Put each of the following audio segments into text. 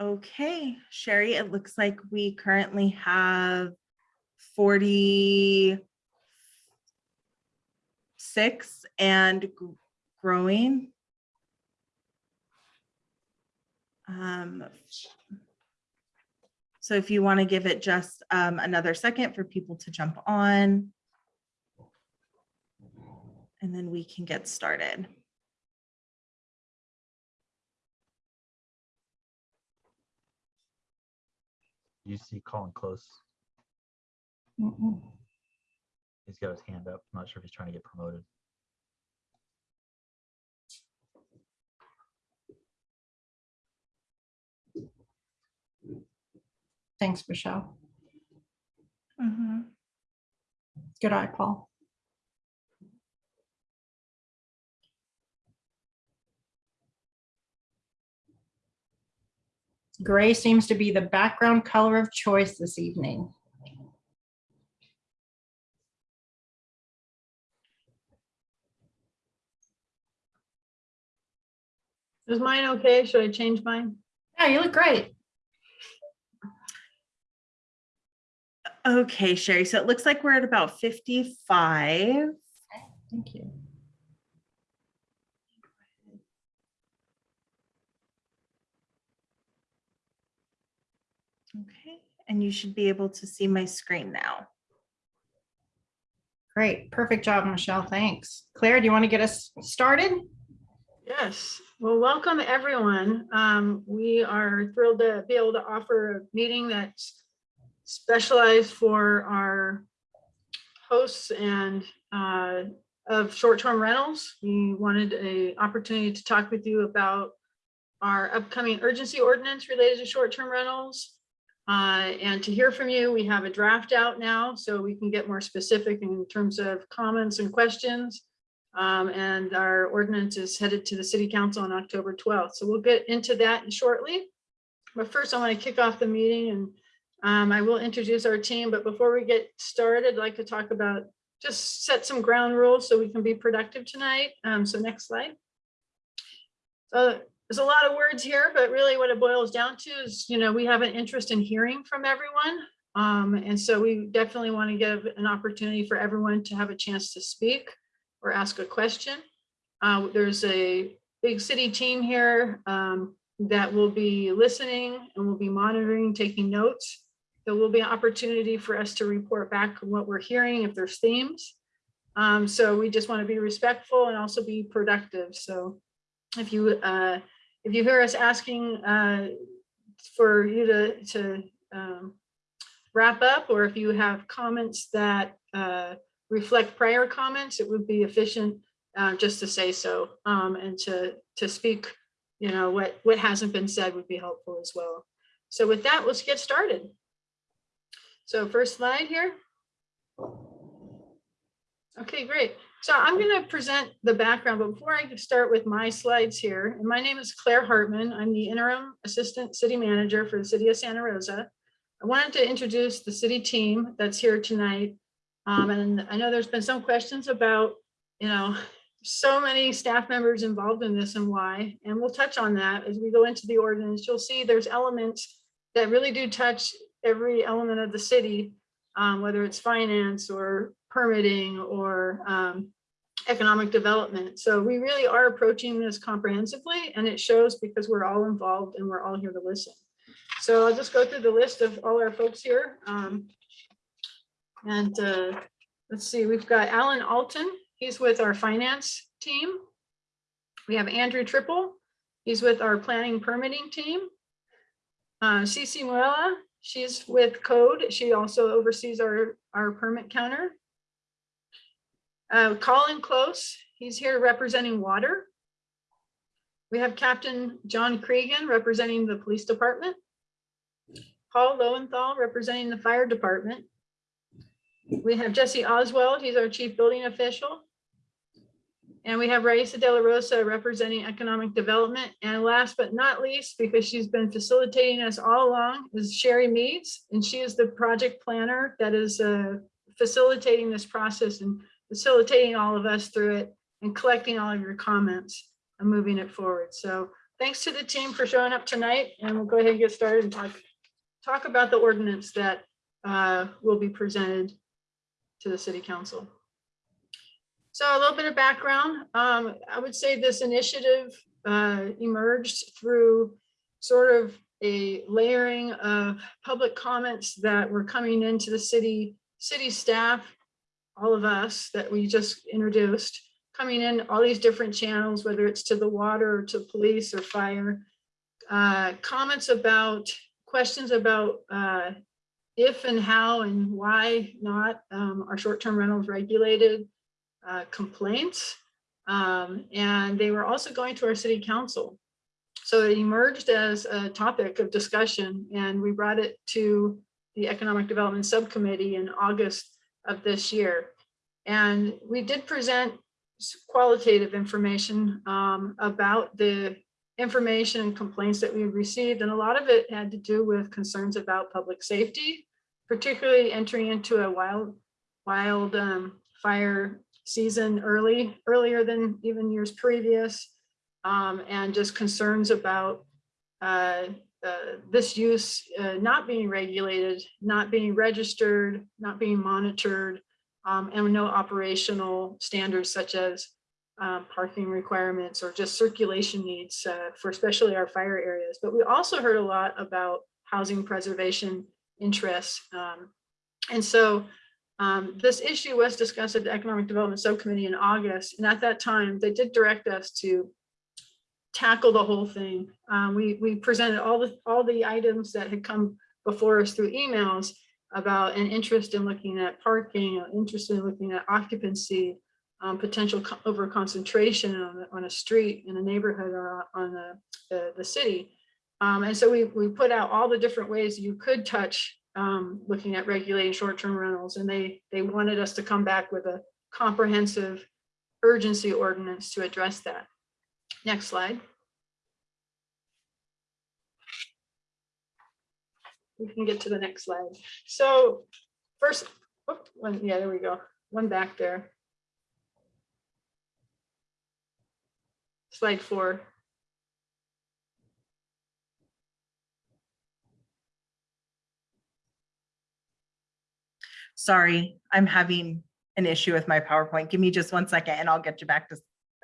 Okay, Sherry, it looks like we currently have forty-six and growing. Um, So if you want to give it just um, another second for people to jump on. And then we can get started. You see Colin Close, he's got his hand up. I'm not sure if he's trying to get promoted. Thanks, Michelle. Mhm. Good eye, Paul. Gray seems to be the background color of choice this evening. Is mine okay? Should I change mine? Yeah, you look great. Okay, Sherry, so it looks like we're at about fifty-five. Okay, Thank you. Okay, and you should be able to see my screen now. Great. Perfect job, Michelle. Thanks. Claire, do you want to get us started? Yes. Well, welcome everyone. Um, we are thrilled to be able to offer a meeting that's specialized for our hosts and uh, of short-term rentals. We wanted a opportunity to talk with you about our upcoming urgency ordinance related to short-term rentals. Uh, and to hear from you, we have a draft out now, so we can get more specific in terms of comments and questions. Um, and our ordinance is headed to the city council on October 12th. So we'll get into that shortly. But first I want to kick off the meeting and um, I will introduce our team. But before we get started, I'd like to talk about just set some ground rules so we can be productive tonight. Um, so next slide. So there's a lot of words here, but really what it boils down to is, you know, we have an interest in hearing from everyone. Um, and so we definitely want to give an opportunity for everyone to have a chance to speak or ask a question. Uh, there's a big city team here um, that will be listening and will be monitoring, taking notes. There will be an opportunity for us to report back what we're hearing if there's themes. Um, so we just want to be respectful and also be productive. So if you uh, if you hear us asking uh, for you to to um, wrap up, or if you have comments that uh, reflect prior comments, it would be efficient uh, just to say so um, and to to speak, you know, what what hasn't been said would be helpful as well. So with that, let's get started. So first slide here. Okay, great. So I'm going to present the background, but before I start with my slides here, my name is Claire Hartman. I'm the interim assistant city manager for the city of Santa Rosa. I wanted to introduce the city team that's here tonight. Um, and I know there's been some questions about, you know, so many staff members involved in this and why, and we'll touch on that as we go into the ordinance. You'll see there's elements that really do touch every element of the city, um, whether it's finance or permitting or um, economic development. So we really are approaching this comprehensively and it shows because we're all involved and we're all here to listen. So I'll just go through the list of all our folks here. Um, and uh, let's see, we've got Alan Alton. He's with our finance team. We have Andrew Triple. He's with our planning permitting team. Uh, Cece she's with code. She also oversees our, our permit counter. Uh, Colin Close, he's here representing water. We have Captain John Cregan representing the police department. Paul Lowenthal representing the fire department. We have Jesse Oswald, he's our chief building official. And we have Raisa De La Rosa representing economic development. And last but not least, because she's been facilitating us all along, is Sherry Meads. And she is the project planner that is uh, facilitating this process and facilitating all of us through it and collecting all of your comments and moving it forward. So thanks to the team for showing up tonight and we'll go ahead and get started and talk, talk about the ordinance that uh, will be presented to the city council. So a little bit of background, um, I would say this initiative uh, emerged through sort of a layering of public comments that were coming into the city, city staff, all of us that we just introduced, coming in all these different channels, whether it's to the water or to police or fire. Uh, comments about, questions about uh, if and how and why not um, are short-term rentals regulated, uh, complaints. Um, and they were also going to our city council. So it emerged as a topic of discussion and we brought it to the Economic Development Subcommittee in August of this year. And we did present qualitative information um, about the information and complaints that we received. And a lot of it had to do with concerns about public safety, particularly entering into a wild, wild um, fire season early, earlier than even years previous. um, and just concerns about uh, uh, this use uh, not being regulated, not being registered, not being monitored, um, and no operational standards such as uh, parking requirements or just circulation needs uh, for especially our fire areas. But we also heard a lot about housing preservation interests. um, And so um, this issue was discussed at the Economic Development Subcommittee in August. And at that time, they did direct us to tackle the whole thing. Um, we, we presented all the, all the items that had come before us through emails about an interest in looking at parking, an interest in looking at occupancy, um, potential over concentration on, a- on a street in a neighborhood or on the, the, the city. Um, and so we, we put out all the different ways you could touch, um, looking at regulating short-term rentals. And they, they wanted us to come back with a comprehensive urgency ordinance to address that. Next slide. We can get to the next slide. So first, whoop, one, yeah, there we go. One back there. Slide four. Sorry, I'm having an issue with my PowerPoint. Give me just one second and I'll get you back to.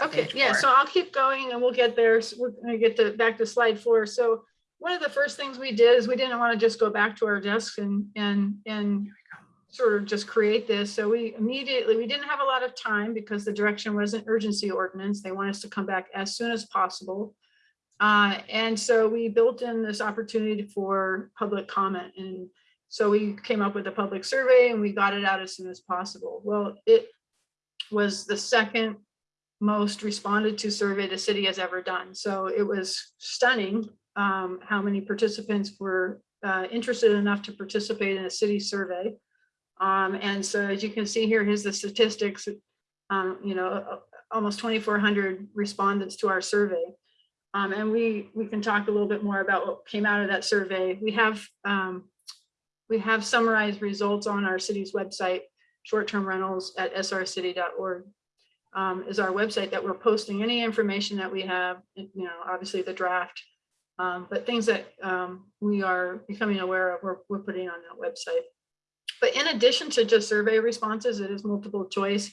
Okay, yeah, so I'll keep going and we'll get there. So We're gonna get to, back to slide four. So one of the first things we did is we didn't want to just go back to our desks and, and, and sort of just create this. So we immediately, we didn't have a lot of time because the direction was an urgency ordinance. They want us to come back as soon as possible. Uh, and so we built in this opportunity for public comment. And so we came up with a public survey and we got it out as soon as possible. Well, it was the second most responded to survey the city has ever done. So it was stunning um, how many participants were uh, interested enough to participate in a city survey. Um, and so as you can see here, here's the statistics. Um, you know, uh, almost 2,400 respondents to our survey. Um, and we we can talk a little bit more about what came out of that survey. We have um, we have summarized results on our city's website, short-term rentals at srcity.org um, is our website that we're posting any information that we have, you know, obviously the draft. Um, but things that um, we are becoming aware of, we're, we're putting on that website. But in addition to just survey responses, it is multiple choice.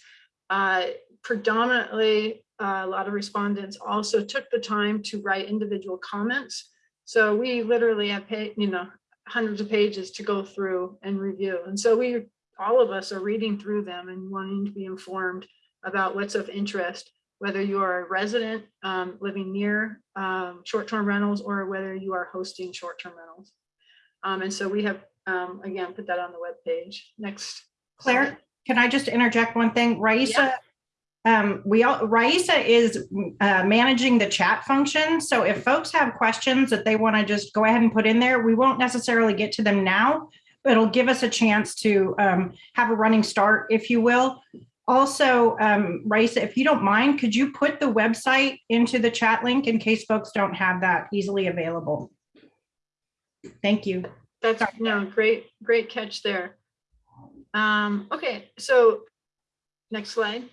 Uh, predominantly, uh, a lot of respondents also took the time to write individual comments. So we literally have, you know, hundreds of pages to go through and review. And so we, all of us are reading through them and wanting to be informed about what's of interest, whether you are a resident um, living near um, short-term rentals or whether you are hosting short-term rentals. Um, and so we have, um, again, put that on the webpage. Next. Claire, can I just interject one thing? Raisa, um, we all, Raisa is uh, managing the chat function. So if folks have questions that they want to just go ahead and put in there, we won't necessarily get to them now, but it'll give us a chance to um, have a running start, if you will. Also, um, Raisa, if you don't mind, could you put the website into the chat link in case folks don't have that easily available? Thank you. That's, no, great, great catch there. Um, okay, so next slide.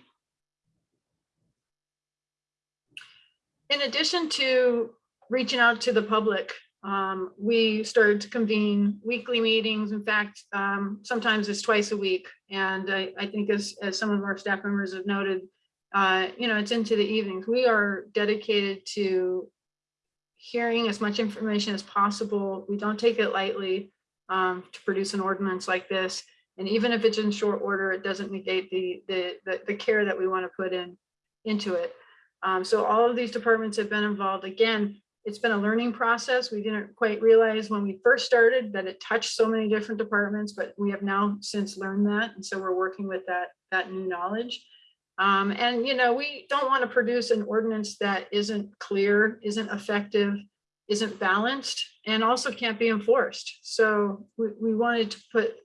In addition to reaching out to the public. Um, we started to convene weekly meetings. In fact, um, sometimes it's twice a week. And I, I think as, as some of our staff members have noted, uh, you know, it's into the evenings. We are dedicated to hearing as much information as possible. We don't take it lightly um, to produce an ordinance like this. And even if it's in short order, it doesn't negate the, the, the, the care that we want to put in, into it. Um, so all of these departments have been involved. Again, it's been a learning process. We didn't quite realize when we first started that it touched so many different departments, but we have now since learned that. And so we're working with that, that new knowledge. Um, and, you know, we don't want to produce an ordinance that isn't clear, isn't effective, isn't balanced, and also can't be enforced. So we, we wanted to put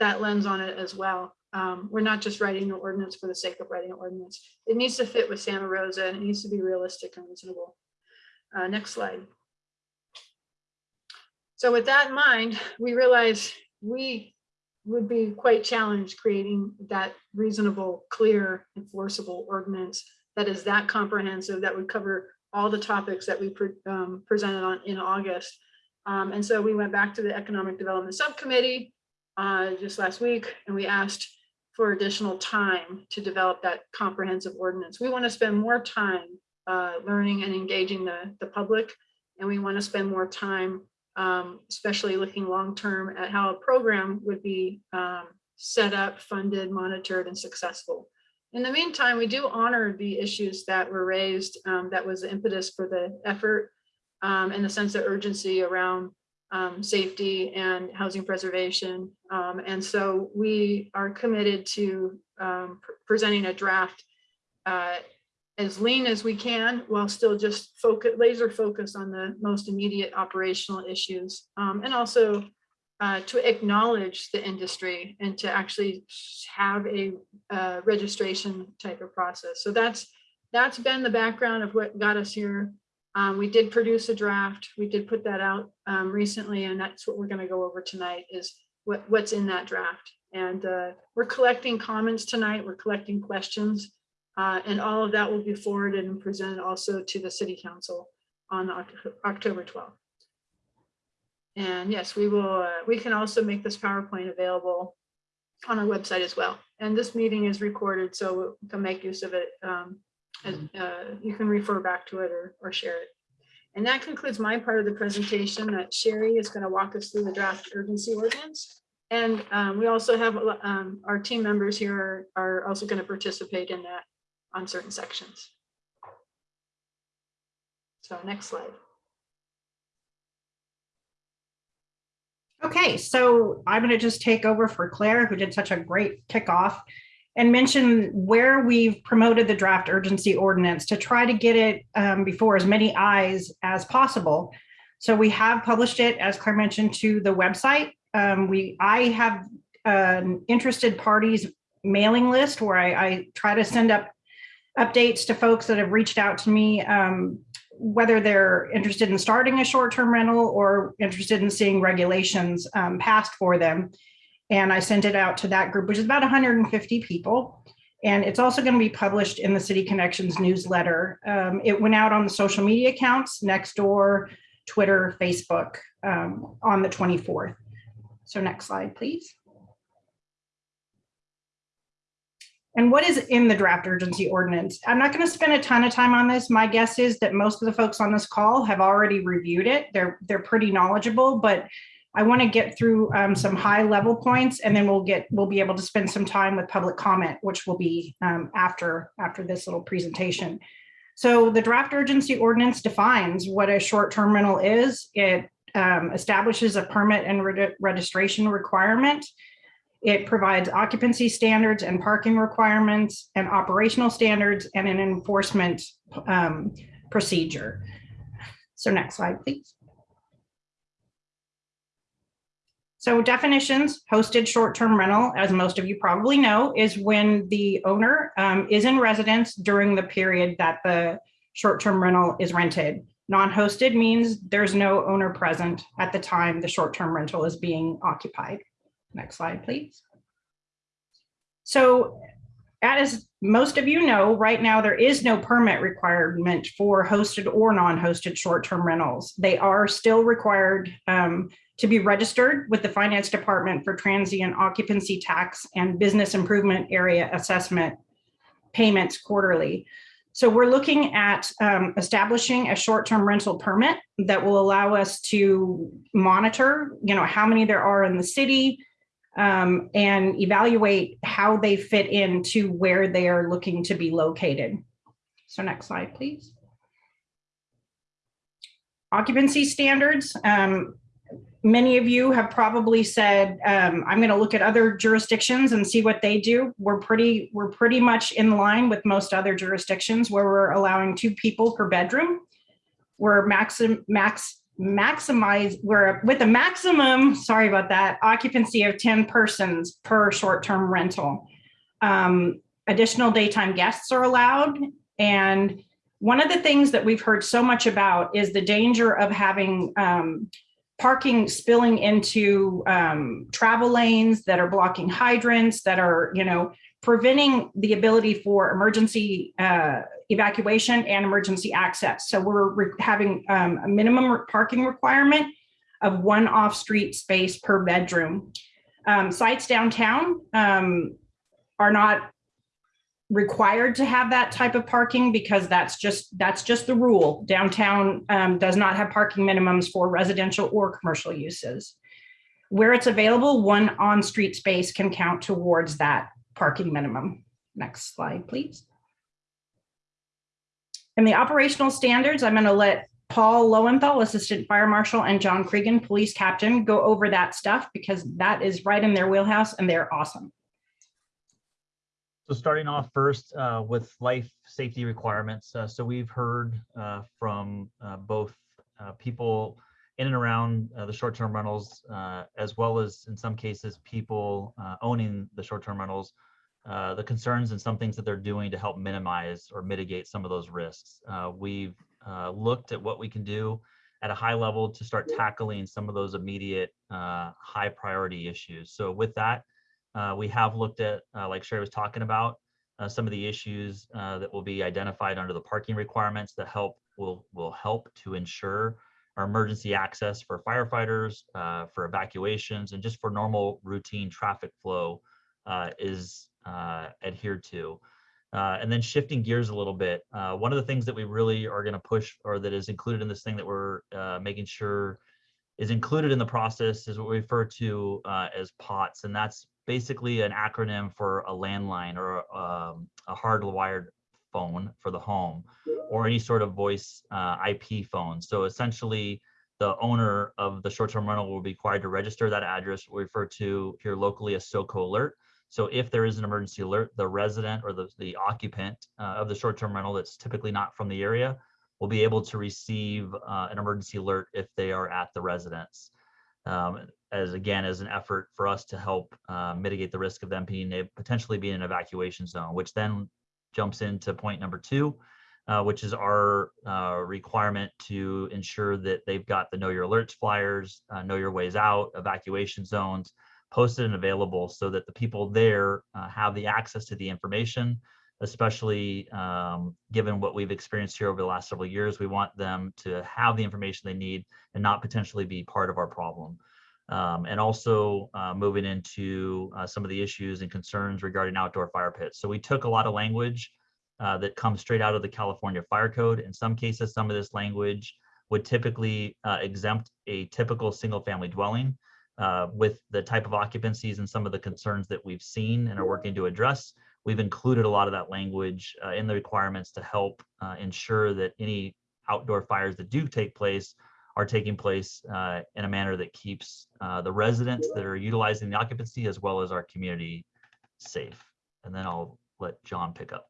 that lens on it as well. Um, we're not just writing an ordinance for the sake of writing an ordinance. It needs to fit with Santa Rosa and it needs to be realistic and reasonable. Uh, next slide. So with that in mind, we realize we would be quite challenged creating that reasonable, clear, enforceable ordinance that is that comprehensive, that would cover all the topics that we pre- um, presented on in August. Um, and so we went back to the Economic Development Subcommittee uh, just last week, and we asked for additional time to develop that comprehensive ordinance. We want to spend more time uh, learning and engaging the, the public, and we want to spend more time um, especially looking long-term at how a program would be um, set up, funded, monitored, and successful. In the meantime, we do honor the issues that were raised. Um, that was the impetus for the effort um, and the sense of urgency around um, safety and housing preservation. Um, and so we are committed to pr- presenting a draft uh, as lean as we can while still just focus, laser focus on the most immediate operational issues. Um, and also uh, to acknowledge the industry and to actually have a uh, registration type of process. So that's that's been the background of what got us here. Um, we did produce a draft. We did put that out um, recently, and that's what we're going to go over tonight is what, what's in that draft. And uh, we're collecting comments tonight. We're collecting questions. Uh, and all of that will be forwarded and presented also to the city council on October 12th. And yes, we will, uh, we can also make this PowerPoint available on our website as well. And this meeting is recorded, so we can make use of it. um, as, uh, You can refer back to it or, or share it. And that concludes my part of the presentation that Sherry is going to walk us through the draft urgency ordinance. And um, we also have um, our team members here are, are also going to participate in that on certain sections. So next slide. Okay, so I'm going to just take over for Claire, who did such a great kickoff, and mention where we've promoted the draft urgency ordinance to try to get it um, before as many eyes as possible. So we have published it, as Claire mentioned, to the website. Um, we, I have an interested parties mailing list where I, I try to send up updates to folks that have reached out to me, um, whether they're interested in starting a short-term rental or interested in seeing regulations um, passed for them. And I sent it out to that group, which is about 150 people. And it's also going to be published in the City Connections newsletter. Um, it went out on the social media accounts, Nextdoor, Twitter, Facebook um, on the 24th. So next slide, please. And what is in the draft urgency ordinance? I'm not going to spend a ton of time on this. My guess is that most of the folks on this call have already reviewed it. They're they're pretty knowledgeable, but I want to get through um, some high level points, and then we'll get we'll be able to spend some time with public comment, which will be um, after after this little presentation. So the draft urgency ordinance defines what a short term rental is. It um, establishes a permit and re registration requirement. It provides occupancy standards and parking requirements and operational standards and an enforcement um, procedure. So next slide, please. So definitions, hosted short-term rental, as most of you probably know, is when the owner um, is in residence during the period that the short-term rental is rented. Non-hosted means there's no owner present at the time the short-term rental is being occupied. Next slide, please. So as most of you know, right now, there is no permit requirement for hosted or non-hosted short-term rentals. They are still required um, to be registered with the Finance Department for transient occupancy tax and business improvement area assessment payments quarterly. So we're looking at um, establishing a short-term rental permit that will allow us to monitor, you know, how many there are in the city, um, and evaluate how they fit into where they are looking to be located. So next slide, please. Occupancy standards. Um, many of you have probably said, um, I'm going to look at other jurisdictions and see what they do. We're pretty, we're pretty much in line with most other jurisdictions where we're allowing two people per bedroom. We're maximum max maximize, we're with a maximum, sorry about that, occupancy of 10 persons per short-term rental. Um, additional daytime guests are allowed. And one of the things that we've heard so much about is the danger of having um, parking spilling into um, travel lanes that are blocking hydrants, that are, you know, preventing the ability for emergency uh, evacuation and emergency access. So we're re- having um, a minimum re- parking requirement of one off-street space per bedroom. Um, sites downtown um, are not required to have that type of parking because that's just that's just the rule. Downtown um, does not have parking minimums for residential or commercial uses. Where it's available, one on-street space can count towards that parking minimum. Next slide, please. And the operational standards, I'm going to let Paul Lowenthal, Assistant Fire Marshal, and John Cregan, Police Captain, go over that stuff because that is right in their wheelhouse and they're awesome. So starting off first uh, with life safety requirements. Uh, so we've heard uh, from uh, both uh, people in and around uh, the short-term rentals, as well as in some cases, people owning the short-term rentals, uh, the concerns and some things that they're doing to help minimize or mitigate some of those risks. Uh, We've uh, looked at what we can do at a high level to start tackling some of those immediate uh, high priority issues. So with that, uh, we have looked at, uh, like Sherry was talking about, uh, some of the issues uh, that will be identified under the parking requirements that help will will help to ensure our emergency access for firefighters, uh, for evacuations, and just for normal routine traffic flow is uh, adhered to. Uh, and then shifting gears a little bit, uh, one of the things that we really are going to push, or that is included in this thing that we're uh, making sure is included in the process, is what we refer to uh, as POTS, and that's basically an acronym for a landline or um, a hardwired phone for the home or any sort of voice uh, IP phone. So essentially, the owner of the short-term rental will be required to register that address, we refer to here locally as SOCO alert. So if there is an emergency alert, the resident or the, the occupant uh, of the short-term rental that's typically not from the area will be able to receive uh, an emergency alert if they are at the residence. Um, as again, as an effort for us to help uh, mitigate the risk of them being potentially being an evacuation zone, which then jumps into point number two, uh, which is our uh, requirement to ensure that they've got the know your alerts flyers, uh, know your ways out, evacuation zones posted and available so that the people there uh, have the access to the information, especially um, given what we've experienced here over the last several years. We want them to have the information they need and not potentially be part of our problem. Um, and also uh, moving into uh, some of the issues and concerns regarding outdoor fire pits. So we took a lot of language uh, that comes straight out of the California Fire Code. In some cases, some of this language would typically uh, exempt a typical single family dwelling uh, with the type of occupancies and some of the concerns that we've seen and are working to address. We've included a lot of that language uh, in the requirements to help ensure that any outdoor fires that do take place are taking place uh, in a manner that keeps uh, the residents that are utilizing the occupancy as well as our community safe. And then I'll let John pick up.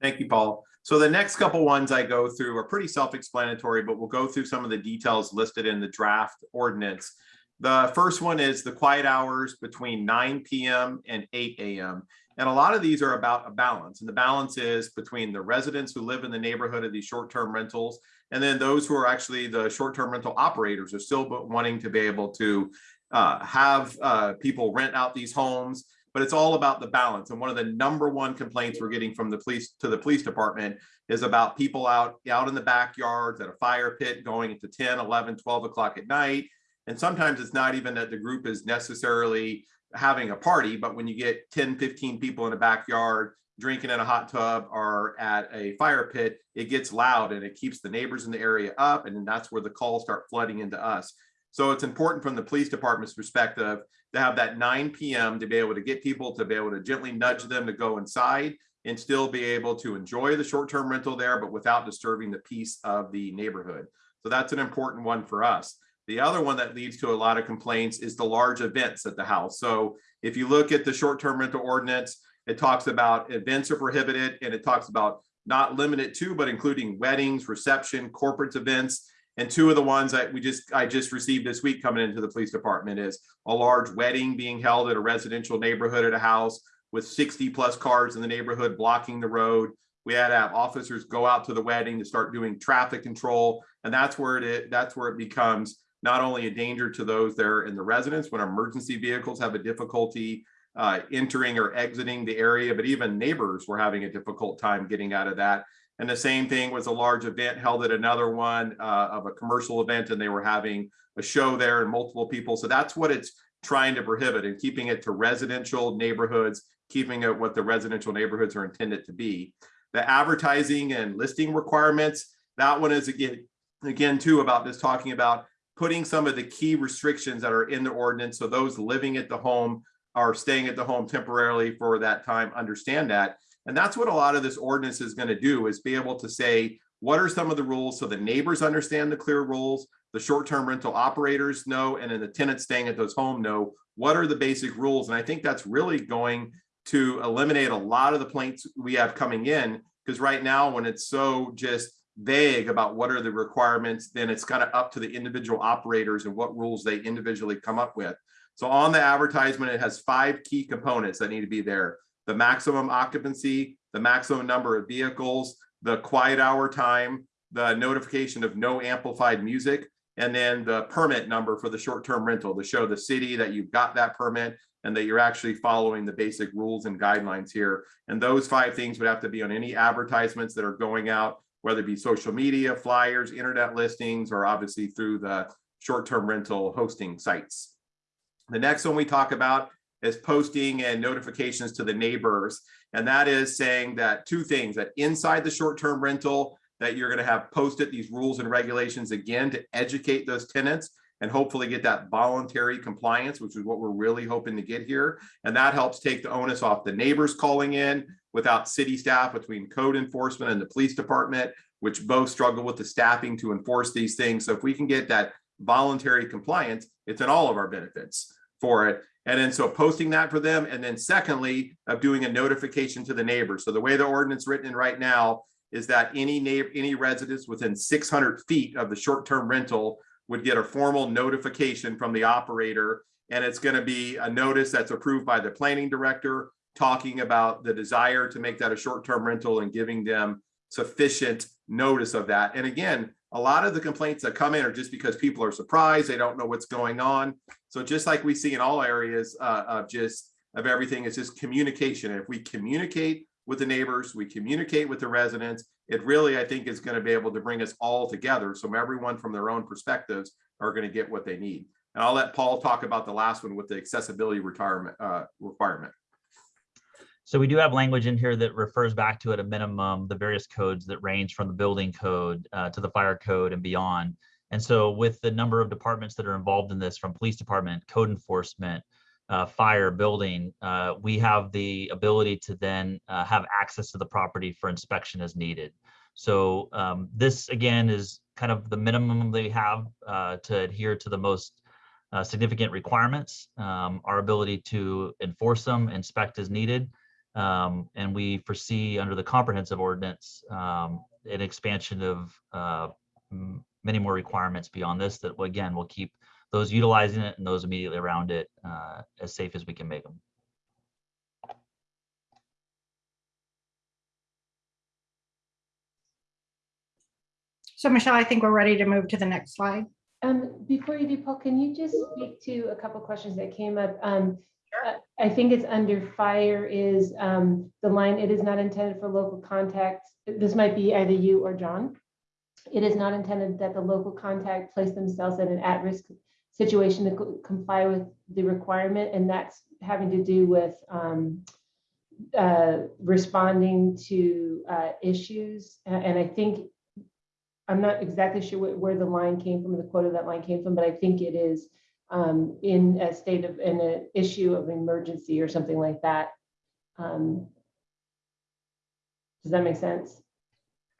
Thank you, Paul. So the next couple ones I go through are pretty self-explanatory, but we'll go through some of the details listed in the draft ordinance. The first one is the quiet hours between 9 p.m. and 8 a.m. And a lot of these are about a balance. And the balance is between the residents who live in the neighborhood of these short-term rentals and then those who are actually the short-term rental operators are still wanting to be able to uh, have uh, people rent out these homes but it's all about the balance. And one of the number one complaints we're getting from the police to the police department is about people out, out in the backyards at a fire pit going into 10, 11, 12 o'clock at night. And sometimes it's not even that the group is necessarily having a party, but when you get 10, 15 people in a backyard drinking in a hot tub or at a fire pit, it gets loud and it keeps the neighbors in the area up. And that's where the calls start flooding into us. So it's important from the police department's perspective to have that 9 p.m. to be able to get people to be able to gently nudge them to go inside and still be able to enjoy the short-term rental there, but without disturbing the peace of the neighborhood. So that's an important one for us. The other one that leads to a lot of complaints is the large events at the house. So if you look at the short-term rental ordinance, it talks about events are prohibited and it talks about not limited to, but including weddings, reception, corporate events. And two of the ones that we just, I just received this week coming into the police department is a large wedding being held at a residential neighborhood at a house with 60 plus cars in the neighborhood blocking the road. We had to have officers go out to the wedding to start doing traffic control. And that's where it, that's where it becomes not only a danger to those there in the residence when emergency vehicles have a difficulty uh, entering or exiting the area, but even neighbors were having a difficult time getting out of that. And the same thing was a large event held at another one uh, of a commercial event, and they were having a show there and multiple people. So that's what it's trying to prohibit and keeping it to residential neighborhoods, keeping it what the residential neighborhoods are intended to be. The advertising and listing requirements, that one is again, again too about this talking about putting some of the key restrictions that are in the ordinance. So those living at the home are staying at the home temporarily for that time, understand that. And that's what a lot of this ordinance is going to do is be able to say, what are some of the rules so the neighbors understand the clear rules, the short-term rental operators know, and then the tenants staying at those home know what are the basic rules. And I think that's really going to eliminate a lot of the plaints we have coming in because right now when it's so just vague about what are the requirements, then it's kind of up to the individual operators and what rules they individually come up with. So on the advertisement, it has five key components that need to be there. The maximum occupancy, the maximum number of vehicles, the quiet hour time, the notification of no amplified music, and then the permit number for the short-term rental to show the city that you've got that permit and that you're actually following the basic rules and guidelines here. And those five things would have to be on any advertisements that are going out, whether it be social media, flyers, internet listings, or obviously through the short-term rental hosting sites. The next one we talk about is posting and notifications to the neighbors. And that is saying that two things, that inside the short-term rental, that you're gonna have posted these rules and regulations again to educate those tenants and hopefully get that voluntary compliance, which is what we're really hoping to get here. And that helps take the onus off the neighbors calling in without city staff between code enforcement and the police department, which both struggle with the staffing to enforce these things. So if we can get that voluntary compliance, it's in all of our benefits for it. And then so posting that for them. And then secondly, of doing a notification to the neighbors. So the way the ordinance written in right now is that any neighbor, any residents within 600 feet of the short-term rental would get a formal notification from the operator. And it's going to be a notice that's approved by the planning director, talking about the desire to make that a short-term rental and giving them sufficient notice of that. And again, a lot of the complaints that come in are just because people are surprised, they don't know what's going on. So just like we see in all areas uh, of just of everything, it's just communication. And if we communicate with the neighbors, we communicate with the residents, it really, I think, is going to be able to bring us all together. So everyone from their own perspectives are going to get what they need. And I'll let Paul talk about the last one with the accessibility retirement uh, requirement. So we do have language in here that refers back to at a minimum, the various codes that range from the building code uh, to the fire code and beyond. And so with the number of departments that are involved in this, from police department, code enforcement, uh, fire, building, uh, we have the ability to then uh, have access to the property for inspection as needed. So um, this again is kind of the minimum they have uh, to adhere to the most uh, significant requirements, um, our ability to enforce them, inspect as needed. Um, and we foresee under the comprehensive ordinance, um, an expansion of, uh, many more requirements beyond this that will, again, will keep those utilizing it and those immediately around it, uh, as safe as we can make them. So Michelle, I think we're ready to move to the next slide. Um, before you do, Paul, can you just speak to a couple questions that came up? Um, I think it's under fire is um, the line, it is not intended for local contact. This might be either you or John. It is not intended that the local contact place themselves in an at-risk situation to co- comply with the requirement, and that's having to do with um, uh, responding to uh, issues. And I think, I'm not exactly sure where- where the line came from, the quote of that line came from, but I think it is um, in a state of, in an issue of emergency or something like that. Um, Does that make sense?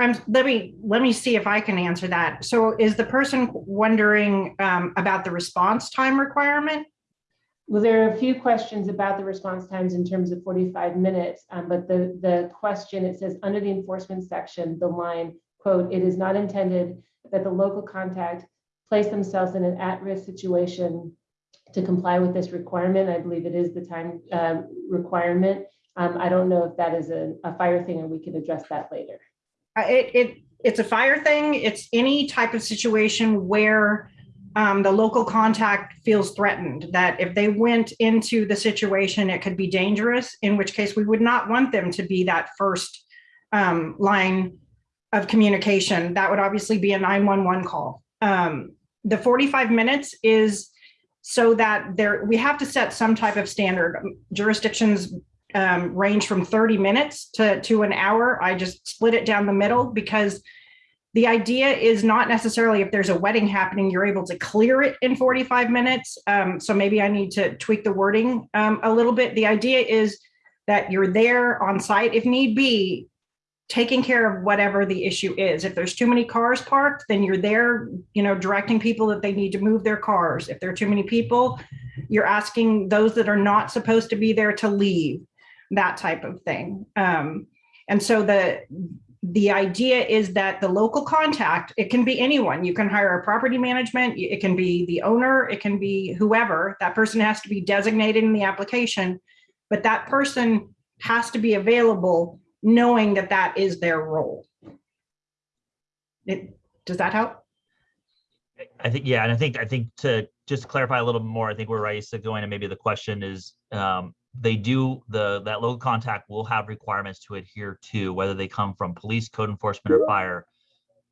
Um, let me, let me see if I can answer that. So is the person wondering um, about the response time requirement? Well, there are a few questions about the response times in terms of 45 minutes, um, but the, the question, it says, under the enforcement section, the line, quote, "It is not intended that the local contact place themselves in an at-risk situation to comply with this requirement." I believe it is the time um, requirement. Um, I don't know if that is a, a fire thing, and we can address that later. Uh, It, it, it's a fire thing. It's any type of situation where um, the local contact feels threatened, that if they went into the situation, it could be dangerous, in which case we would not want them to be that first um, line of communication. That would obviously be a 911 call. Um, The 45 minutes is so that there, we have to set some type of standard. Jurisdictions um, range from 30 minutes to, to an hour. I just split it down the middle because the idea is not necessarily if there's a wedding happening, you're able to clear it in 45 minutes. Um, so maybe I need to tweak the wording um, a little bit. The idea is that you're there on site if need be, taking care of whatever the issue is. If there's too many cars parked, then you're there, you know, directing people that they need to move their cars. If there are too many people, you're asking those that are not supposed to be there to leave that type of thing. Um, and so the the idea is that the local contact, it can be anyone. You can hire a property management, it can be the owner, it can be whoever. That person has to be designated in the application, but that person has to be available knowing that that is their role. It, does that help? I think, yeah, and I think, I think to just clarify a little bit more, I think where Raisa going and maybe the question is, um, they do, the, that local contact will have requirements to adhere to, whether they come from police, code enforcement or fire.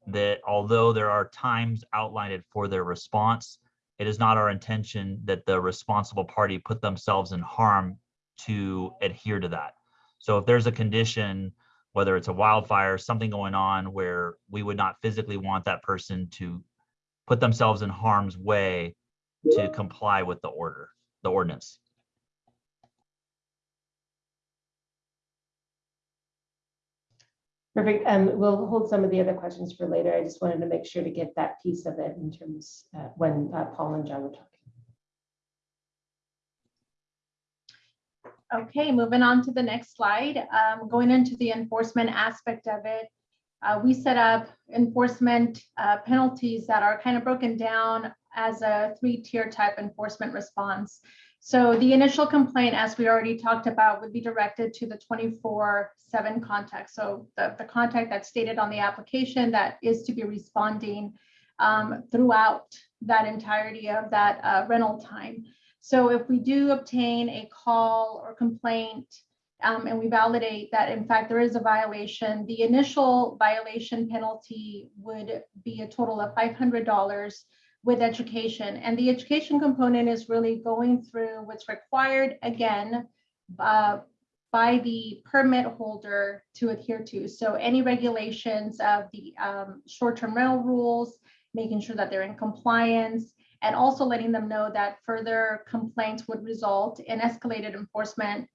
That although there are times outlined for their response, it is not our intention that the responsible party put themselves in harm to adhere to that. So if there's a condition, whether it's a wildfire, something going on where we would not physically want that person to put themselves in harm's way to comply with the order, the ordinance. Perfect. Um, we'll hold some of the other questions for later. I just wanted to make sure to get that piece of it in terms, uh, when uh, Paul and John were talking. Okay, moving on to the next slide, um, going into the enforcement aspect of it. Uh, we set up enforcement uh, penalties that are kind of broken down as a three-tier type enforcement response. So the initial complaint, as we already talked about, would be directed to the 24/7 contact. So the, the contact that's stated on the application that is to be responding um, throughout that entirety of that uh, rental time. So if we do obtain a call or complaint um, and we validate that in fact there is a violation, the initial violation penalty would be a total of $500 with education. And the education component is really going through what's required again uh, by the permit holder to adhere to. So any regulations of the um, short-term rental rules, making sure that they're in compliance, and also letting them know that further complaints would result in escalated enforcement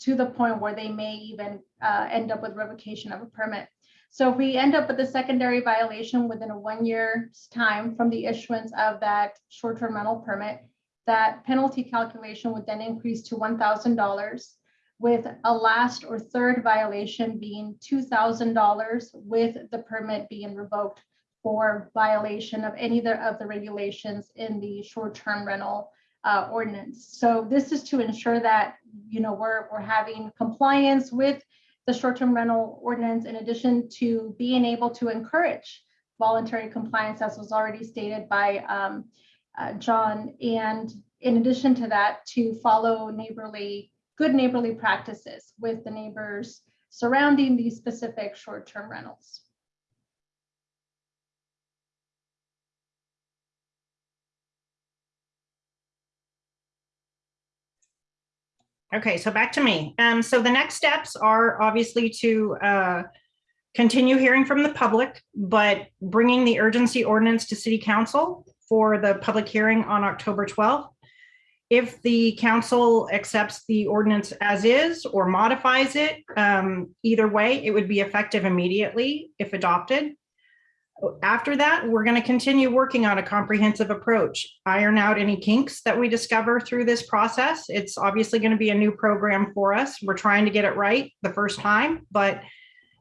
to the point where they may even uh, end up with revocation of a permit. So if we end up with a secondary violation within a one year's time from the issuance of that short-term rental permit, that penalty calculation would then increase to $1,000 with a last or third violation being $2,000 with the permit being revoked for violation of any of the regulations in the short-term rental uh, ordinance. So this is to ensure that, you know, we're, we're having compliance with the short-term rental ordinance in addition to being able to encourage voluntary compliance as was already stated by um, uh, John. And in addition to that, to follow neighborly, good neighborly practices with the neighbors surrounding these specific short-term rentals. Okay, so back to me. Um, so the next steps are obviously to uh, continue hearing from the public, but bringing the urgency ordinance to city council for the public hearing on October 12th. If the council accepts the ordinance as is or modifies it, um, either way, it would be effective immediately if adopted. After that, we're going to continue working on a comprehensive approach, iron out any kinks that we discover through this process. It's obviously going to be a new program for us. We're trying to get it right the first time, but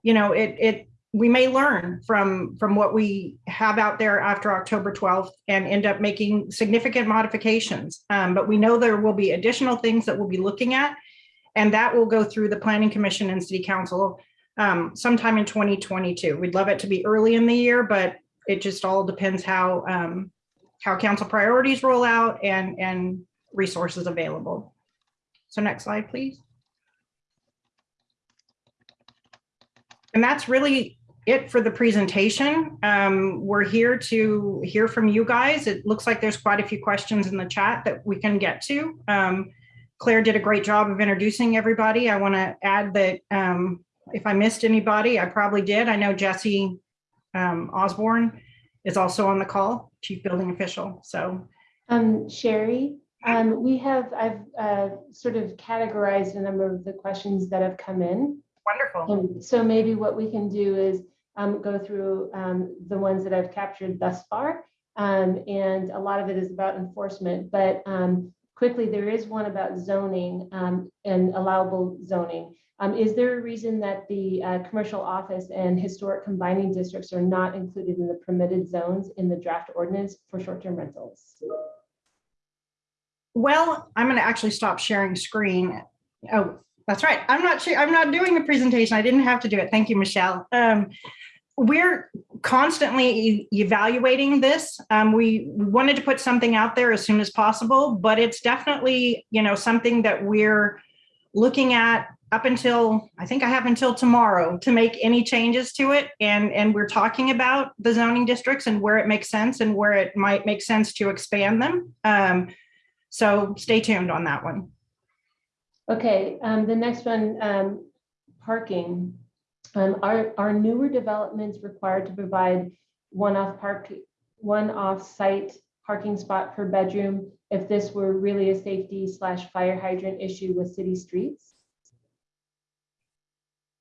you know, it it we may learn from from what we have out there after October 12th and end up making significant modifications. Um, but we know there will be additional things that we'll be looking at, and that will go through the Planning Commission and City Council um, sometime in 2022. We'd love it to be early in the year, but it just all depends how um, how council priorities roll out and and resources available. So next slide, please. And that's really it for the presentation. Um, we're here to hear from you guys. It looks like there's quite a few questions in the chat that we can get to. Um, Claire did a great job of introducing everybody. I want to add that um, if I missed anybody, I probably did. I know Jesse um, Osborne is also on the call, Chief Building Official. So Um, Sherry, um, we have, I've, uh, sort of categorized a number of the questions that have come in. wonderful. And so maybe what we can do is, um, go through, um, the ones that I've captured thus far. Um, and a lot of it is about enforcement, but, um, quickly, there is one about zoning, um, and allowable zoning. Um, is there a reason that the, uh, commercial office and historic combining districts are not included in the permitted zones in the draft ordinance for short-term rentals? Well, I'm going to actually stop sharing screen. Oh, that's right. I'm not sure. I'm not doing the presentation. I didn't have to do it. Thank you, Michelle. Um, we're constantly evaluating this. Um, we wanted to put something out there as soon as possible, but it's definitely, you know, something that we're looking at up until, I think I have until tomorrow to make any changes to it. And, and we're talking about the zoning districts and where it makes sense and where it might make sense to expand them. Um, so stay tuned on that one. Okay, um, the next one, um, parking. Um, are, are newer developments required to provide one-off park, one-off site parking spot per bedroom if this were really a safety slash fire hydrant issue with city streets?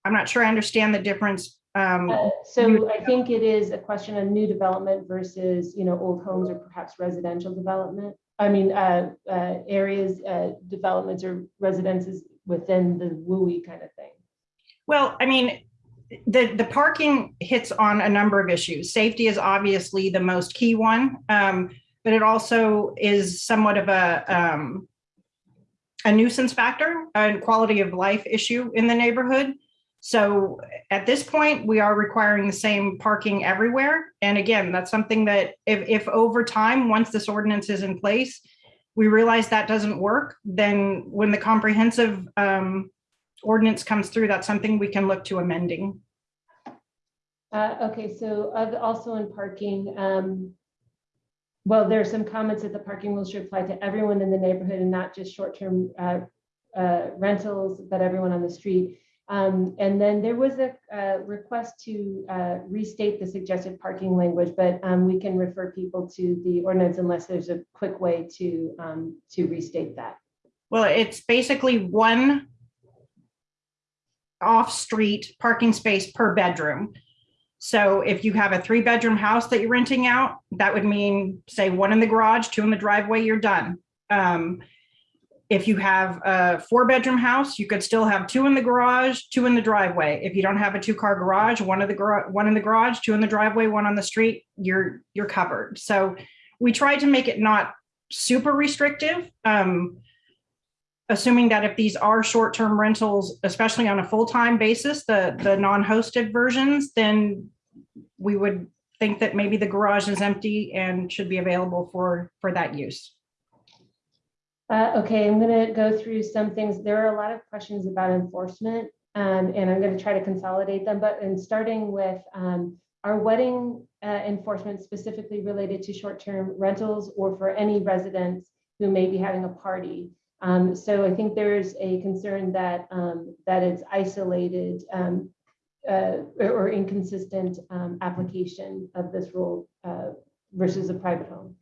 I'm not sure I understand the difference. Um, Uh, So I think it is a question of new development versus, you know, old homes or perhaps residential development. I mean, uh, uh, areas, uh, developments or residences within the WUI kind of thing. well, I mean, the, the parking hits on a number of issues. Safety is obviously the most key one. Um, but it also is somewhat of a, um, a nuisance factor and quality of life issue in the neighborhood. So at this point, we are requiring the same parking everywhere. And again, that's something that if, if over time, once this ordinance is in place, we realize that doesn't work, then when the comprehensive um, ordinance comes through, that's something we can look to amending. Uh, okay, so also in parking, um, well, there are some comments that the parking rules should apply to everyone in the neighborhood and not just short-term uh, uh, rentals, but everyone on the street. Um, and then there was a, request to uh, restate the suggested parking language, but um, we can refer people to the ordinance unless there's a quick way to um, to restate that. Well, it's basically one off-street parking space per bedroom. So if you have a three-bedroom house that you're renting out, that would mean, say, one in the garage, two in the driveway, you're done. Um, If you have a four-bedroom house, you could still have two in the garage, two in the driveway. If you don't have a two-car garage, one of the garage, one in the garage, two in the driveway, one on the street, you're, you're covered. So we tried to make it not super restrictive. Um, assuming that if these are short-term rentals, especially on a full-time basis, the, the non-hosted versions, then we would think that maybe the garage is empty and should be available for, for that use. Uh, okay, I'm gonna go through some things. There are a lot of questions about enforcement, um, and I'm gonna try to consolidate them, but in starting with, um, our wedding, uh, enforcement specifically related to short-term rentals or for any residents who may be having a party. Um, so I think there's a concern that, um, that it's isolated, um, uh, or or inconsistent, um, application of this rule, uh, versus a private home.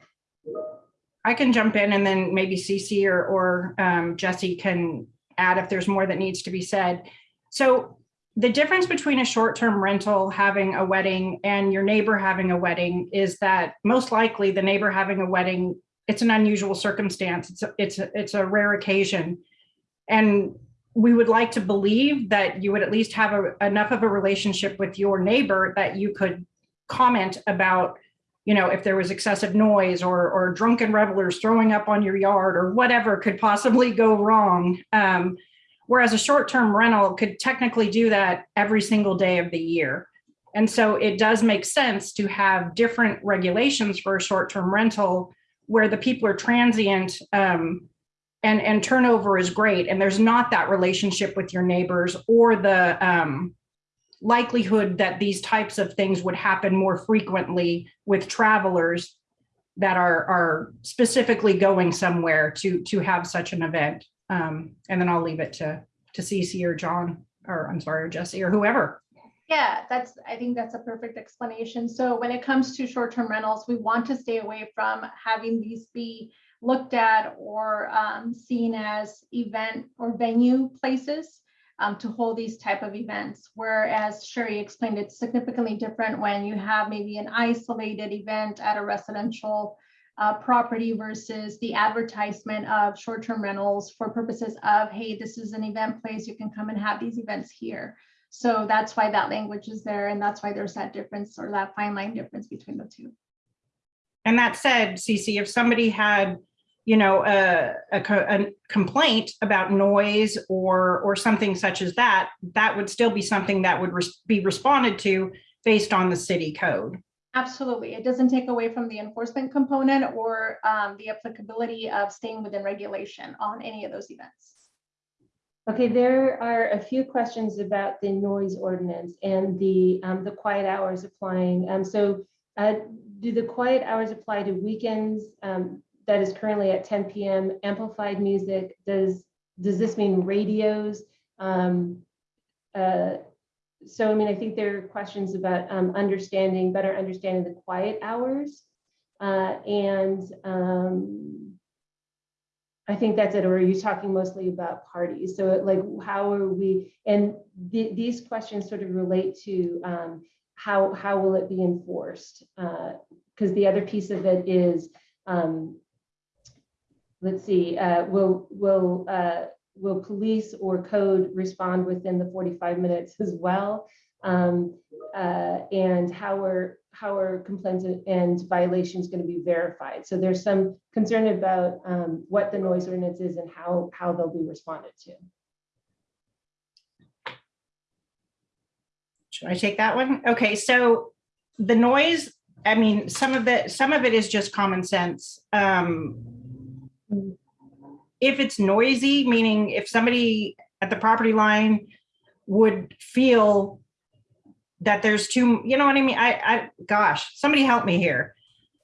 I can jump in and then maybe Cece or, or um, Jesse can add if there's more that needs to be said. So the difference between a short-term rental having a wedding and your neighbor having a wedding is that most likely the neighbor having a wedding, it's an unusual circumstance. It's, a- it's, a- it's a rare occasion. And we would like to believe that you would at least have a, enough of a relationship with your neighbor that you could comment about you know, if there was excessive noise or, or drunken revelers throwing up on your yard or whatever could possibly go wrong. Um, whereas a short-term rental could technically do that every single day of the year. And so it does make sense to have different regulations for a short-term rental where the people are transient um, and, and turnover is great. And there's not that relationship with your neighbors or the um, likelihood that these types of things would happen more frequently with travelers that are, are specifically going somewhere to, to have such an event. Um, and then I'll leave it to, to Cece or John, or I'm sorry, or Jesse or whoever. Yeah, that's, I think that's a perfect explanation. So when it comes to short-term rentals, we want to stay away from having these be looked at or um, seen as event or venue places um, to hold these type of events. Whereas Sherry explained, it's significantly different when you have maybe an isolated event at a residential uh, property versus the advertisement of short-term rentals for purposes of, hey, this is an event place, you can come and have these events here. So that's why that language is there, and that's why there's that difference or that fine line difference between the two. And that said, Cece, if somebody had, you know, a, a, co- a complaint about noise or, or something such as that, that would still be something that would res- be responded to based on the city code. Absolutely. It doesn't take away from the enforcement component or um, the applicability of staying within regulation on any of those events. Okay, there are a few questions about the noise ordinance and the, um, the quiet hours applying. Um, so, uh, do the quiet hours apply to weekends? Um, that is currently at ten PM, amplified music? Does, does this mean radios? Um, uh, so, I mean, I think there are questions about, um, understanding, better understanding the quiet hours. Uh, and, um, I think that's it, or are you talking mostly about parties? So like, how are we, and the, these questions sort of relate to um, how, how will it be enforced? Because the other piece of it is, um, let's see, uh, will, will, uh, will police or code respond within the 45 minutes as well? Um, uh, and how are, how are complaints and violations going to be verified? So there's some concern about um, what the noise ordinance is and how, how they'll be responded to. Should I take that one? Okay, so the noise, I mean, some of the, some of it is just common sense. Um, If it's noisy, meaning if somebody at the property line would feel that there's too, you know what I mean? I, I, gosh, somebody help me here.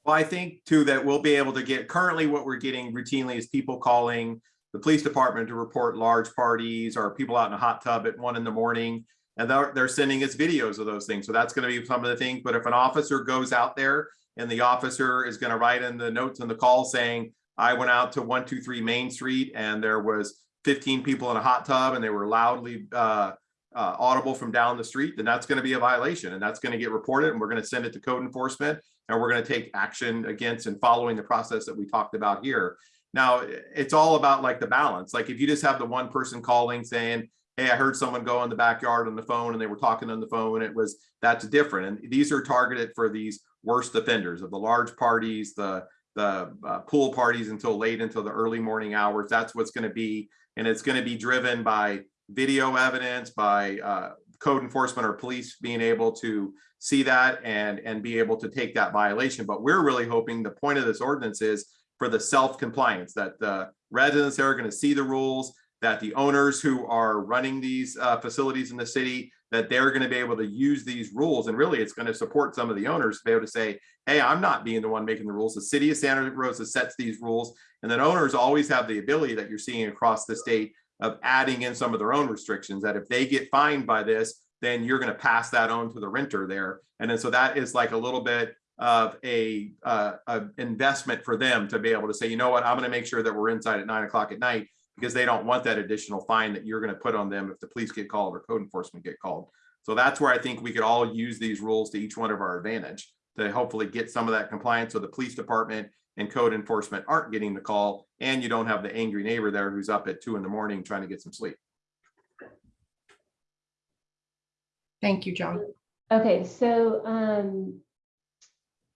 Well, I think too, that we'll be able to get, currently what we're getting routinely is people calling the police department to report large parties or people out in a hot tub at one in the morning. And they're, they're sending us videos of those things. So that's gonna be some of the things, but if an officer goes out there and the officer is gonna write in the notes in the call saying, I went out to one, two, three Main Street and there was fifteen people in a hot tub and they were loudly, uh, uh, audible from down the street, then that's going to be a violation and that's going to get reported and we're going to send it to code enforcement and we're going to take action against and following the process that we talked about here. Now, it's all about like the balance. Like if you just have the one person calling saying, hey, I heard someone go in the backyard on the phone and they were talking on the phone, it was, that's different. And these are targeted for these worst offenders of the large parties, the, the uh, pool parties until late until the early morning hours. That's what's going to be. And it's going to be driven by video evidence by uh, code enforcement or police being able to see that and and be able to take that violation. But we're really hoping the point of this ordinance is for the self compliance that the residents are going to see the rules, that the owners who are running these uh, facilities in the city, that they're going to be able to use these rules. And really, it's going to support some of the owners to be able to say, hey, I'm not being the one making the rules. The city of Santa Rosa sets these rules. And then owners always have the ability that you're seeing across the state of adding in some of their own restrictions, that if they get fined by this, then you're going to pass that on to the renter there. And then so that is like a little bit of a, uh, a investment for them to be able to say, you know what, I'm going to make sure that we're inside at nine o'clock at night because they don't want that additional fine that you're going to put on them if the police get called or code enforcement get called. So that's where I think we could all use these rules to each one of our advantage to hopefully get some of that compliance. So the police department and code enforcement aren't getting the call and you don't have the angry neighbor there who's up at two in the morning trying to get some sleep. Thank you, John. Okay, so um,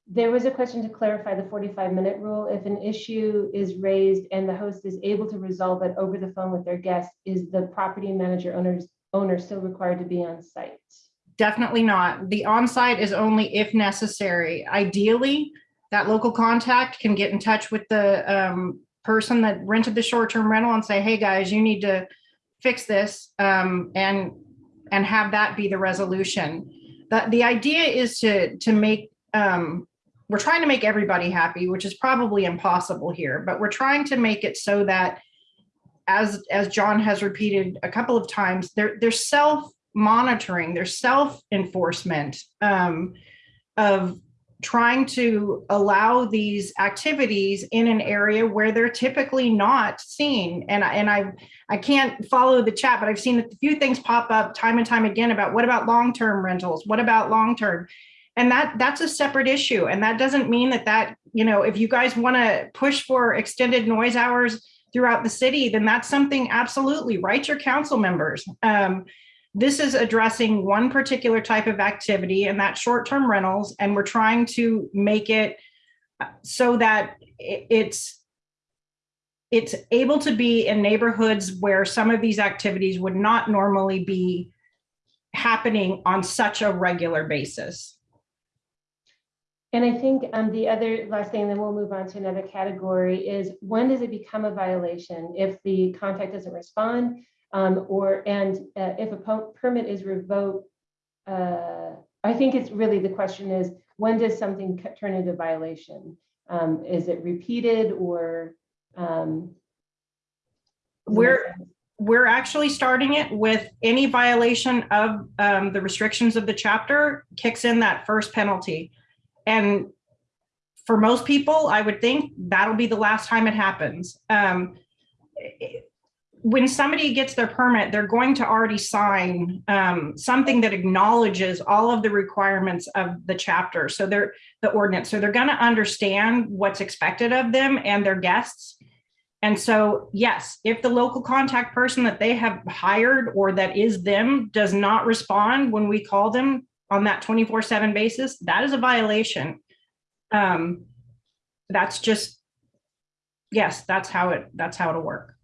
there was a question to clarify the 45 minute rule. If an issue is raised and the host is able to resolve it over the phone with their guest, is the property manager owners owner still required to be on site? Definitely not. The onsite is only if necessary. Ideally, that local contact can get in touch with the um, person that rented the short-term rental and say, hey, guys, you need to fix this um, and and have that be the resolution. The, the idea is to to make um, we're trying to make everybody happy, which is probably impossible here, but we're trying to make it so that as as John has repeated a couple of times, they're they're self monitoring, they're self enforcement um, of trying to allow these activities in an area where they're typically not seen. And I, and I, I can't follow the chat, but I've seen a few things pop up time and time again about what about long-term rentals? What about long-term? And that that's a separate issue. And that doesn't mean that that, you know, if you guys want to push for extended noise hours throughout the city, then that's something absolutely write your council members. Um, this is addressing one particular type of activity and that short-term rentals, and we're trying to make it so that it's it's able to be in neighborhoods where some of these activities would not normally be happening on such a regular basis. And I think um, the other last thing, then we'll move on to another category is when does it become a violation? If the contact doesn't respond, um, or, and uh, if a permit is revoked, uh, I think it's really, the question is, when does something turn into violation? Um, is it repeated or? Um, we're, we're actually starting it with any violation of um, the restrictions of the chapter kicks in that first penalty. And for most people, I would think that'll be the last time it happens. Um, when somebody gets their permit, they're going to already sign um, something that acknowledges all of the requirements of the chapter. So they're the ordinance. So they're going to understand what's expected of them and their guests. And so, yes, if the local contact person that they have hired or that is them does not respond when we call them on that 24 seven basis, that is a violation. Um, that's just, yes, that's how it, that's how it'll work.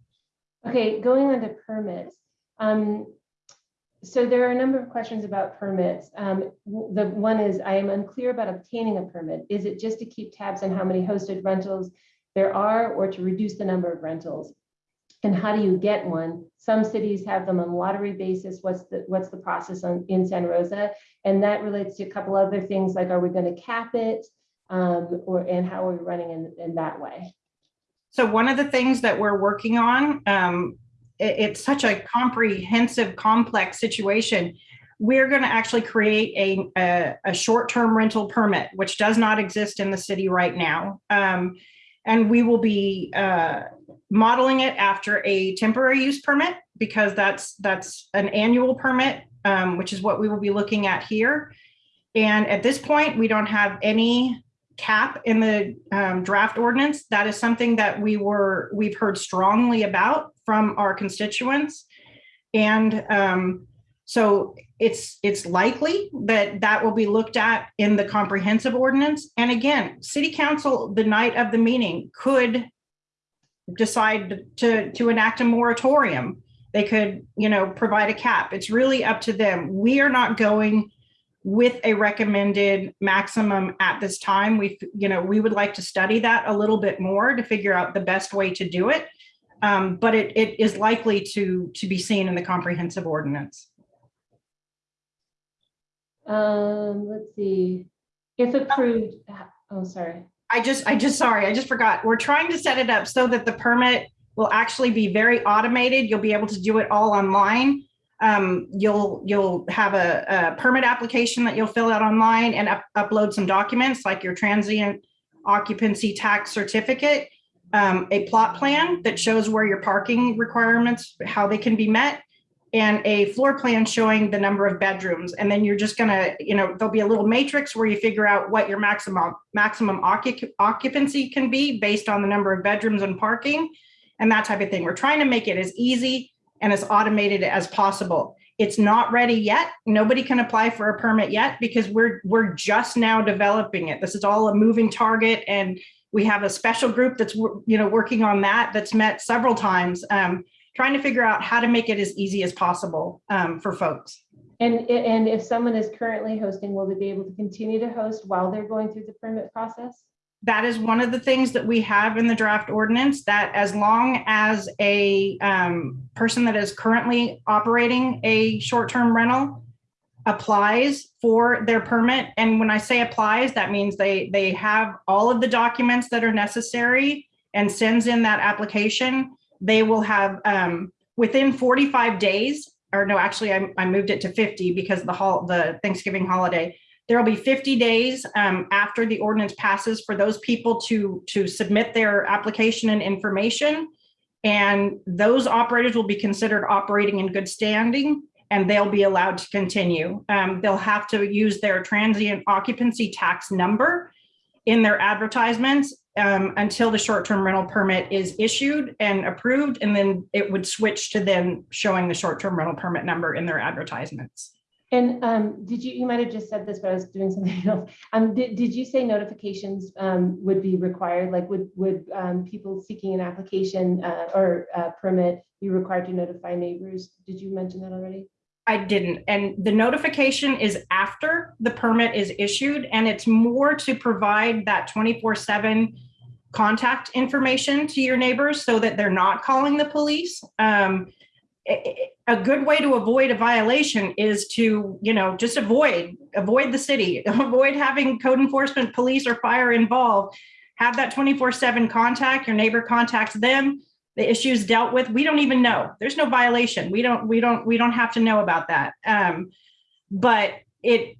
Okay, going on to permits. Um, so there are a number of questions about permits. Um, the one is I am unclear about obtaining a permit. Is it just to keep tabs on how many hosted rentals there are or to reduce the number of rentals? And how do you get one? Some cities have them on lottery basis. What's the what's the process on, in Santa Rosa? And that relates to a couple other things like are we going to cap it um, or and how are we running in, in that way? So one of the things that we're working on, um, it, it's such a comprehensive, complex situation. We're going to actually create a, a, a short-term rental permit, which does not exist in the city right now. Um, and we will be uh, modeling it after a temporary use permit because that's that's an annual permit, um, which is what we will be looking at here. And at this point, we don't have any cap in the um, draft ordinance. That is something that we were, we've heard strongly about from our constituents. And um, so it's, it's likely that that will be looked at in the comprehensive ordinance. And again, city council, the night of the meeting could decide to, to enact a moratorium. They could, you know, provide a cap. It's really up to them. We are not going with a recommended maximum at this time. We, you know, we would like to study that a little bit more to figure out the best way to do it. Um, but it, it is likely to, to be seen in the comprehensive ordinance. Um, let's see, if approved, oh, sorry. I just, I just, sorry, I just forgot. We're trying to set it up so that the permit will actually be very automated. You'll be able to do it all online. Um, you'll, you'll have a, a permit application that you'll fill out online and up- upload some documents like your transient occupancy tax certificate, um, a plot plan that shows where your parking requirements, how they can be met, and a floor plan showing the number of bedrooms. And then you're just gonna, you know, there'll be a little matrix where you figure out what your maximum, maximum occup- occupancy can be based on the number of bedrooms and parking and that type of thing. We're trying to make it as easy and as automated as possible. It's not ready yet. Nobody can apply for a permit yet because we're, we're just now developing it. This is all a moving target and we have a special group that's, you know, working on that, that's met several times, um, trying to figure out how to make it as easy as possible, um, for folks. And, and if someone is currently hosting, will they be able to continue to host while they're going through the permit process? That is one of the things that we have in the draft ordinance, that as long as a um, person that is currently operating a short-term rental applies for their permit, and when I say applies, that means they, they have all of the documents that are necessary and sends in that application, they will have, um, within 45 days, or no, actually, I, I moved it to 50 because the hol, the Thanksgiving holiday. There will be 50 days um, after the ordinance passes for those people to, to submit their application and information. And those operators will be considered operating in good standing and they'll be allowed to continue. Um, they'll have to use their transient occupancy tax number in their advertisements um, until the short-term rental permit is issued and approved, and then it would switch to then showing the short-term rental permit number in their advertisements. And um, did you, you might have just said this, but I was doing something else. Um, did, did you say notifications um, would be required? Like would, would um, people seeking an application uh, or permit be required to notify neighbors? Did you mention that already? I didn't, and the notification is after the permit is issued, and it's more to provide that twenty-four seven contact information to your neighbors so that they're not calling the police. Um, a, good way to avoid a violation is to, you know, just avoid, avoid the city, avoid having code enforcement, police or fire involved. Have that twenty-four seven contact, your neighbor contacts them, the issues dealt with. We don't even know. There's no violation. We don't, we don't, we don't have to know about that. Um, but it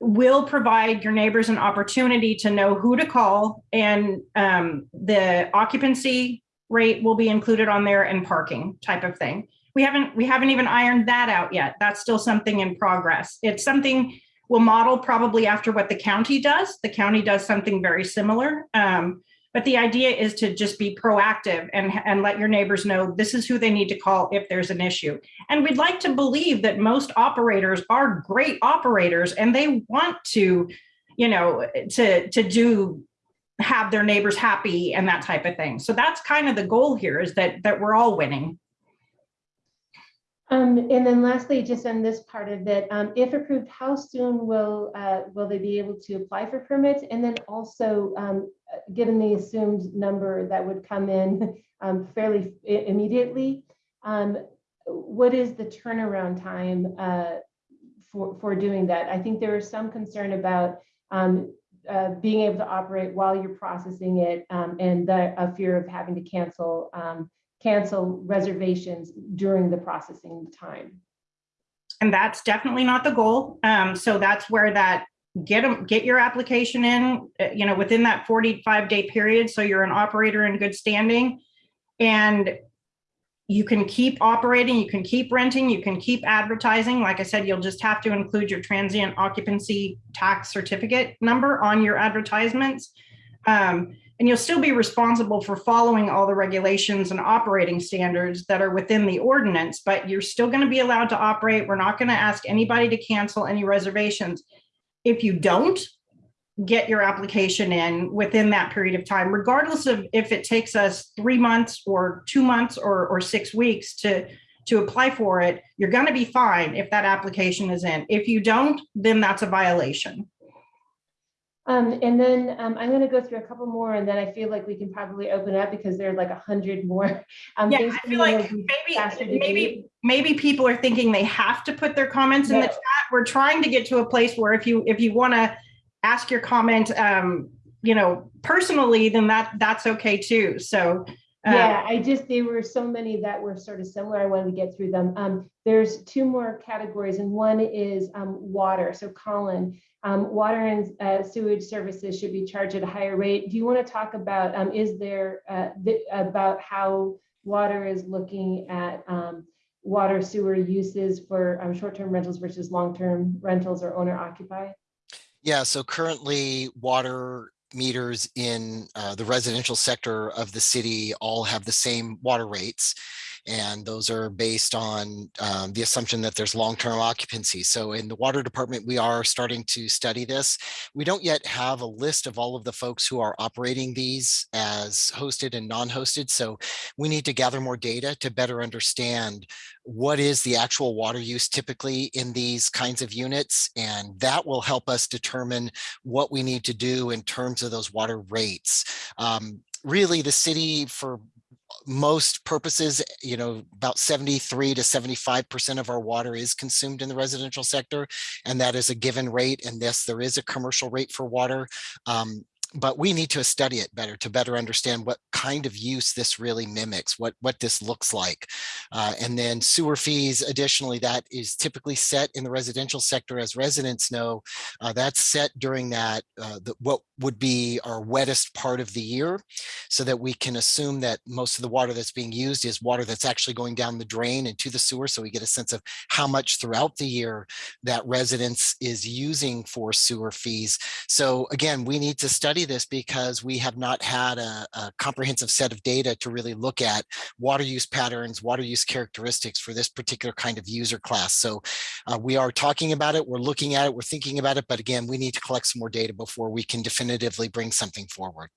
will provide your neighbors an opportunity to know who to call and um, the occupancy rate will be included on there and parking type of thing. We haven't, we haven't even ironed that out yet. That's still something in progress. It's something we'll model probably after what the county does. The county does something very similar. Um, but the idea is to just be proactive and, and let your neighbors know this is who they need to call if there's an issue. And we'd like to believe that most operators are great operators and they want to, you know, to, to do have their neighbors happy and that type of thing. So that's kind of the goal here is that that we're all winning. Um, and then lastly, just on this part of it, um, if approved, how soon will, uh, will they be able to apply for permits? And then also, um, given the assumed number that would come in, um, fairly immediately, um, what is the turnaround time, uh, for, for doing that? I think there is some concern about, um, uh, being able to operate while you're processing it, um, and the, a fear of having to cancel, um, cancel reservations during the processing time. And that's definitely not the goal. Um, so that's where that get them, get your application in, uh, you know, within that 45 day period. So you're an operator in good standing. And you can keep operating, you can keep renting, you can keep advertising. Like I said, you'll just have to include your transient occupancy tax certificate number on your advertisements. Um, and you'll still be responsible for following all the regulations and operating standards that are within the ordinance, but you're still going to be allowed to operate. We're not going to ask anybody to cancel any reservations. If you don't get your application in within that period of time, regardless of if it takes us three months or two months or, or six weeks to, to apply for it, you're going to be fine if that application is in. If you don't, then that's a violation. Um, and then um, I'm going to go through a couple more, and then I feel like we can probably open up because there are like a hundred more. Um, Yeah, I feel like will be faster to maybe, maybe, maybe people are thinking they have to put their comments in the chat. We're trying to get to a place where if you, if you want to ask your comment, um, you know, personally, then that, that's okay too. So. uh, Yeah, I just, there were so many that were sort of similar. I wanted to get through them. Um, there's two more categories and one is um, water. So Colin, um, water and uh, sewage services should be charged at a higher rate. Do you want to talk about, um, is there, uh, the- about how water is looking at um, water sewer uses for um, short-term rentals versus long-term rentals or owner occupied? Yeah, so currently water meters in uh, the residential sector of the city all have the same water rates. And those are based on um, the assumption that there's long-term occupancy. So in the water department, we are starting to study this. We don't yet have a list of all of the folks who are operating these as hosted and non-hosted. So we need to gather more data to better understand what is the actual water use typically in these kinds of units. And that will help us determine what we need to do in terms of those water rates. Um, really, the city for most purposes, you know, about 73 to 75% of our water is consumed in the residential sector. And that is a given rate. And yes, there is a commercial rate for water. Um, but we need to study it better to better understand what kind of use this really mimics, what, what this looks like. Uh, and then sewer fees, additionally, that is typically set in the residential sector, as residents know, uh, that's set during that, uh, the, what would be our wettest part of the year, so that we can assume that most of the water that's being used is water that's actually going down the drain into the sewer. So we get a sense of how much throughout the year that residents is using for sewer fees. So again, we need to study this because we have not had a, a comprehensive set of data to really look at water use patterns, water use characteristics for this particular kind of user class. So uh, we are talking about it, we're looking at it, we're thinking about it, but again, we need to collect some more data before we can definitively bring something forward.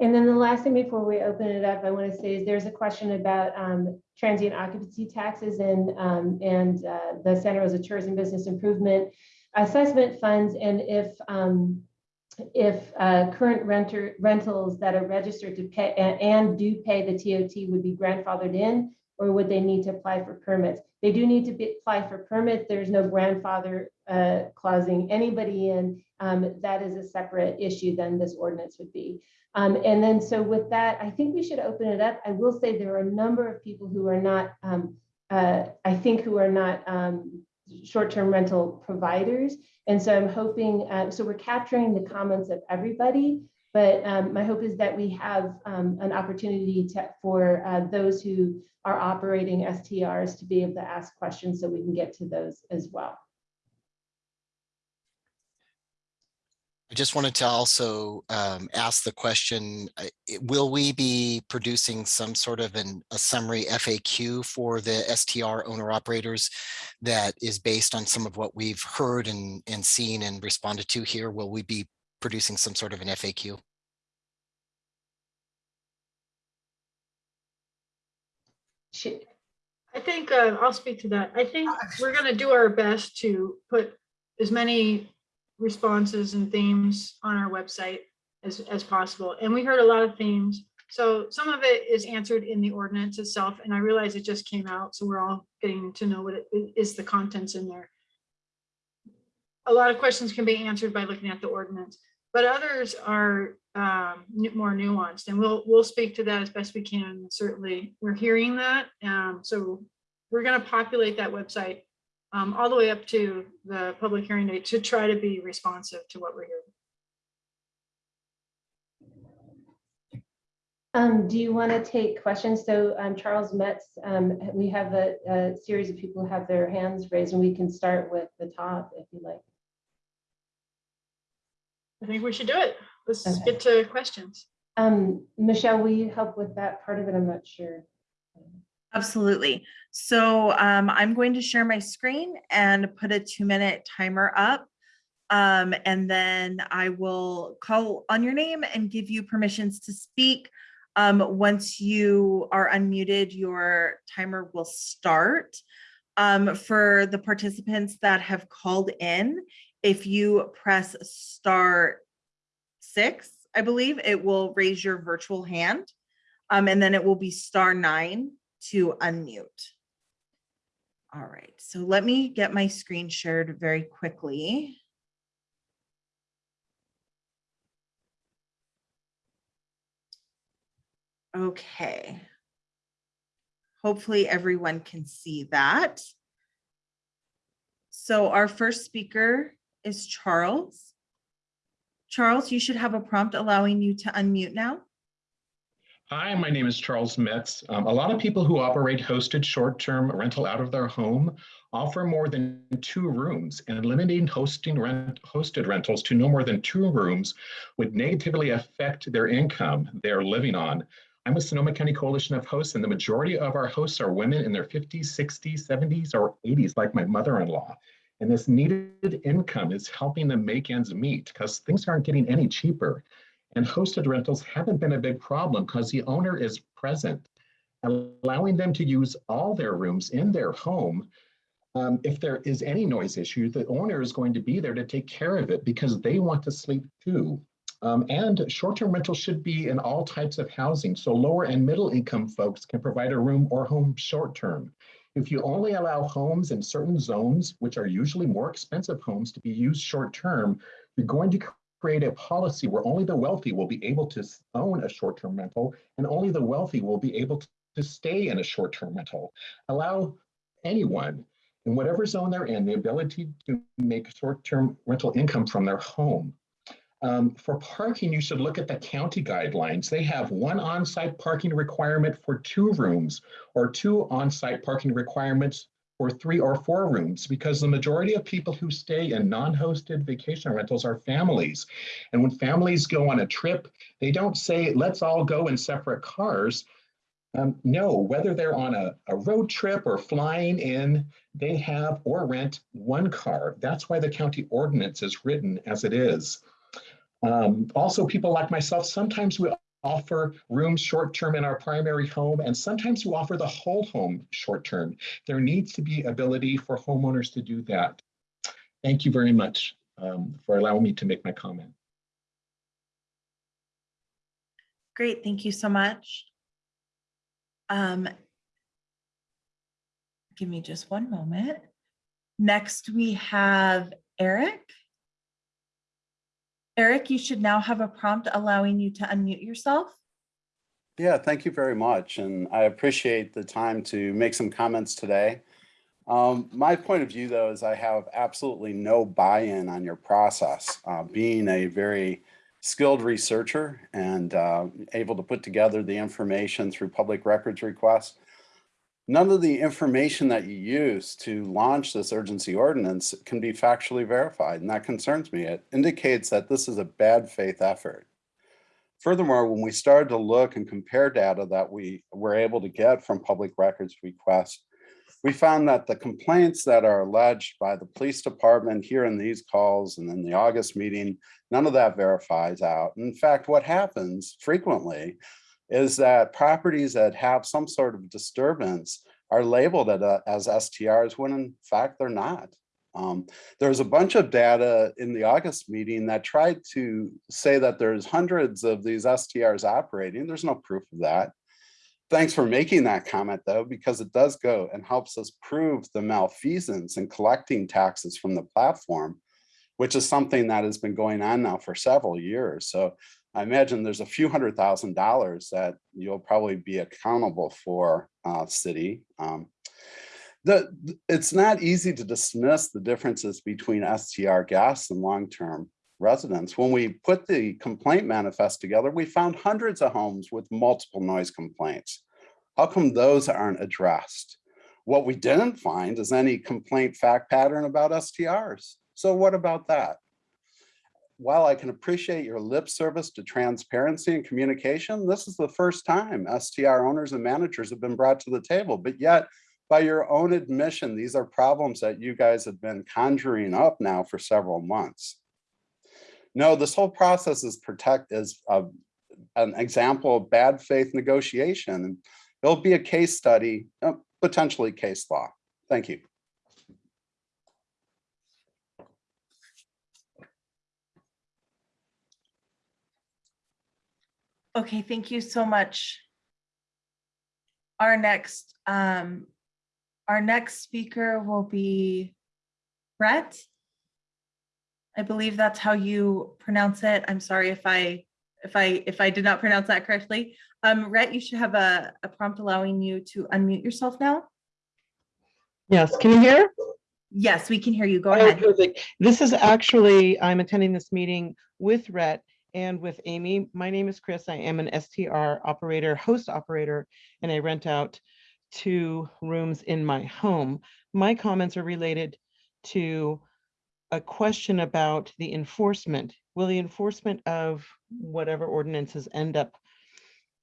And then the last thing before we open it up, I want to say is there's a question about um, transient occupancy taxes and um, and uh, the Santa Rosa Tourism Business Improvement Assessment Funds, and if um, if uh, current renter rentals that are registered to pay and, and do pay the TOT would be grandfathered in, or would they need to apply for permits? They do need to be, apply for permits. There's no grandfather uh, clausing anybody in. Um, that is a separate issue than this ordinance would be. Um, and then, so with that, I think we should open it up. I will say there are a number of people who are not, um, uh, I think, who are not um, short-term rental providers. And so I'm hoping, uh, so we're capturing the comments of everybody, but um, my hope is that we have um, an opportunity to, for uh, those who are operating STRs to be able to ask questions so we can get to those as well. I just wanted to also um, ask the question, uh, will we be producing some sort of an, a summary FAQ for the STR owner operators that is based on some of what we've heard and, and seen and responded to here? Will we be producing some sort of an FAQ? I think, uh, I'll speak to that. I think we're gonna do our best to put as many responses and themes on our website as, as possible. And we heard a lot of themes. So some of it is answered in the ordinance itself, and I realize it just came out, so we're all getting to know what it is the contents in there. A lot of questions can be answered by looking at the ordinance, but others are um, more nuanced, and we'll, we'll speak to that as best we can. Certainly, we're hearing that. Um, so we're gonna populate that website um, all the way up to the public hearing date to try to be responsive to what we're hearing. Um, do you want to take questions? So um, Charles Metz, um, we have a, a series of people who have their hands raised and we can start with the top if you like. I think we should do it. Let's Okay. get to questions. Um, Michelle, will you help with that part of it? I'm not sure. Absolutely. So um, I'm going to share my screen and put a two minute timer up. Um, and then I will call on your name and give you permissions to speak. Um, once you are unmuted, your timer will start. Um, for the participants that have called in, If you press star six, I believe, it will raise your virtual hand. Um, and then it will be star nine to unmute. All right, so let me get my screen shared very quickly. Okay. Hopefully everyone can see that. So our first speaker is Charles. Charles, you should have a prompt allowing you to unmute now. Hi, my name is Charles Metz. Um, a lot of people who operate hosted short-term rental out of their home offer more than two rooms and limiting hosting rent hosted rentals to no more than two rooms would negatively affect their income they're living on. I'm with Sonoma County Coalition of Hosts and the majority of our hosts are women in their 50s, 60s, 70s, or 80s, like my mother-in-law. And this needed income is helping them make ends meet because things aren't getting any cheaper. And hosted rentals haven't been a big problem because the owner is present, allowing them to use all their rooms in their home. Um, if there is any noise issue, the owner is going to be there to take care of it because they want to sleep too. Um, and short-term rentals should be in all types of housing. So lower and middle income folks can provide a room or home short-term. If you only allow homes in certain zones, which are usually more expensive homes to be used short-term, you're going to create a policy where only the wealthy will be able to own a short-term rental and only the wealthy will be able to, stay in a short-term rental. Allow anyone in whatever zone they're in the ability to make short-term rental income from their home. Um, for parking, you should look at the county guidelines. They have one on-site parking requirement for two rooms or two on-site parking requirements for three or four rooms because the majority of people who stay in non-hosted vacation rentals are families. And when families go on a trip, they don't say, let's all go in separate cars. Um, no, whether they're on a, a road trip or flying in, they have or rent one car. That's why the county ordinance is written as it is. Um, also, people like myself, sometimes we offer rooms short-term in our primary home, and sometimes we offer the whole home short-term. There needs to be ability for homeowners to do that. Thank you very much um, for allowing me to make my comment. Great, thank you so much. Um, give me just one moment. Next, we have Eric. Eric, you should now have a prompt allowing you to unmute yourself. Yeah, thank you very much. And I appreciate the time to make some comments today. Um, my point of view, though, is I have absolutely no buy-in on your process. Uh, being a very skilled researcher and uh, able to put together the information through public records requests, none of the information that you use to launch this urgency ordinance can be factually verified, and that concerns me. It indicates that this is a bad faith effort. Furthermore, when we started to look and compare data that we were able to get from public records requests, we found that the complaints that are alleged by the police department here in these calls and in the August meeting, none of that verifies out. In fact, what happens frequently is that properties that have some sort of disturbance are labeled as STRs when in fact they're not. Um, there's a bunch of data in the August meeting that tried to say that there's hundreds of these STRs operating. There's no proof of that. Thanks for making that comment though, because it does go and helps us prove the malfeasance in collecting taxes from the platform, which is something that has been going on now for several years. So I imagine there's a few hundred thousand dollars that you'll probably be accountable for uh, city. Um, the, it's not easy to dismiss the differences between STR guests and long-term residents. When we put the complaint manifest together, we found hundreds of homes with multiple noise complaints. How come those aren't addressed? What we didn't find is any complaint fact pattern about STRs. So what about that? While I can appreciate your lip service to transparency and communication, this is the first time STR owners and managers have been brought to the table, but yet by your own admission, these are problems that you guys have been conjuring up now for several months. No, this whole process is protect is a, an example of bad faith negotiation. It'll be a case study, uh, potentially case law. Thank you. Okay, thank you so much. Our next, um, our next speaker will be Brett. I believe that's how you pronounce it. I'm sorry if I, if I, if I did not pronounce that correctly. Um, Rhett, you should have a, a prompt allowing you to unmute yourself now. Yes, can you hear? Yes, we can hear you. Go Oh, ahead. perfect. This is actually, I'm attending this meeting with Rhett and with Amy. My name is Chris. I am an STR operator, host operator, and I rent out two rooms in my home. My comments are related to a question about the enforcement. Will the enforcement of whatever ordinances end up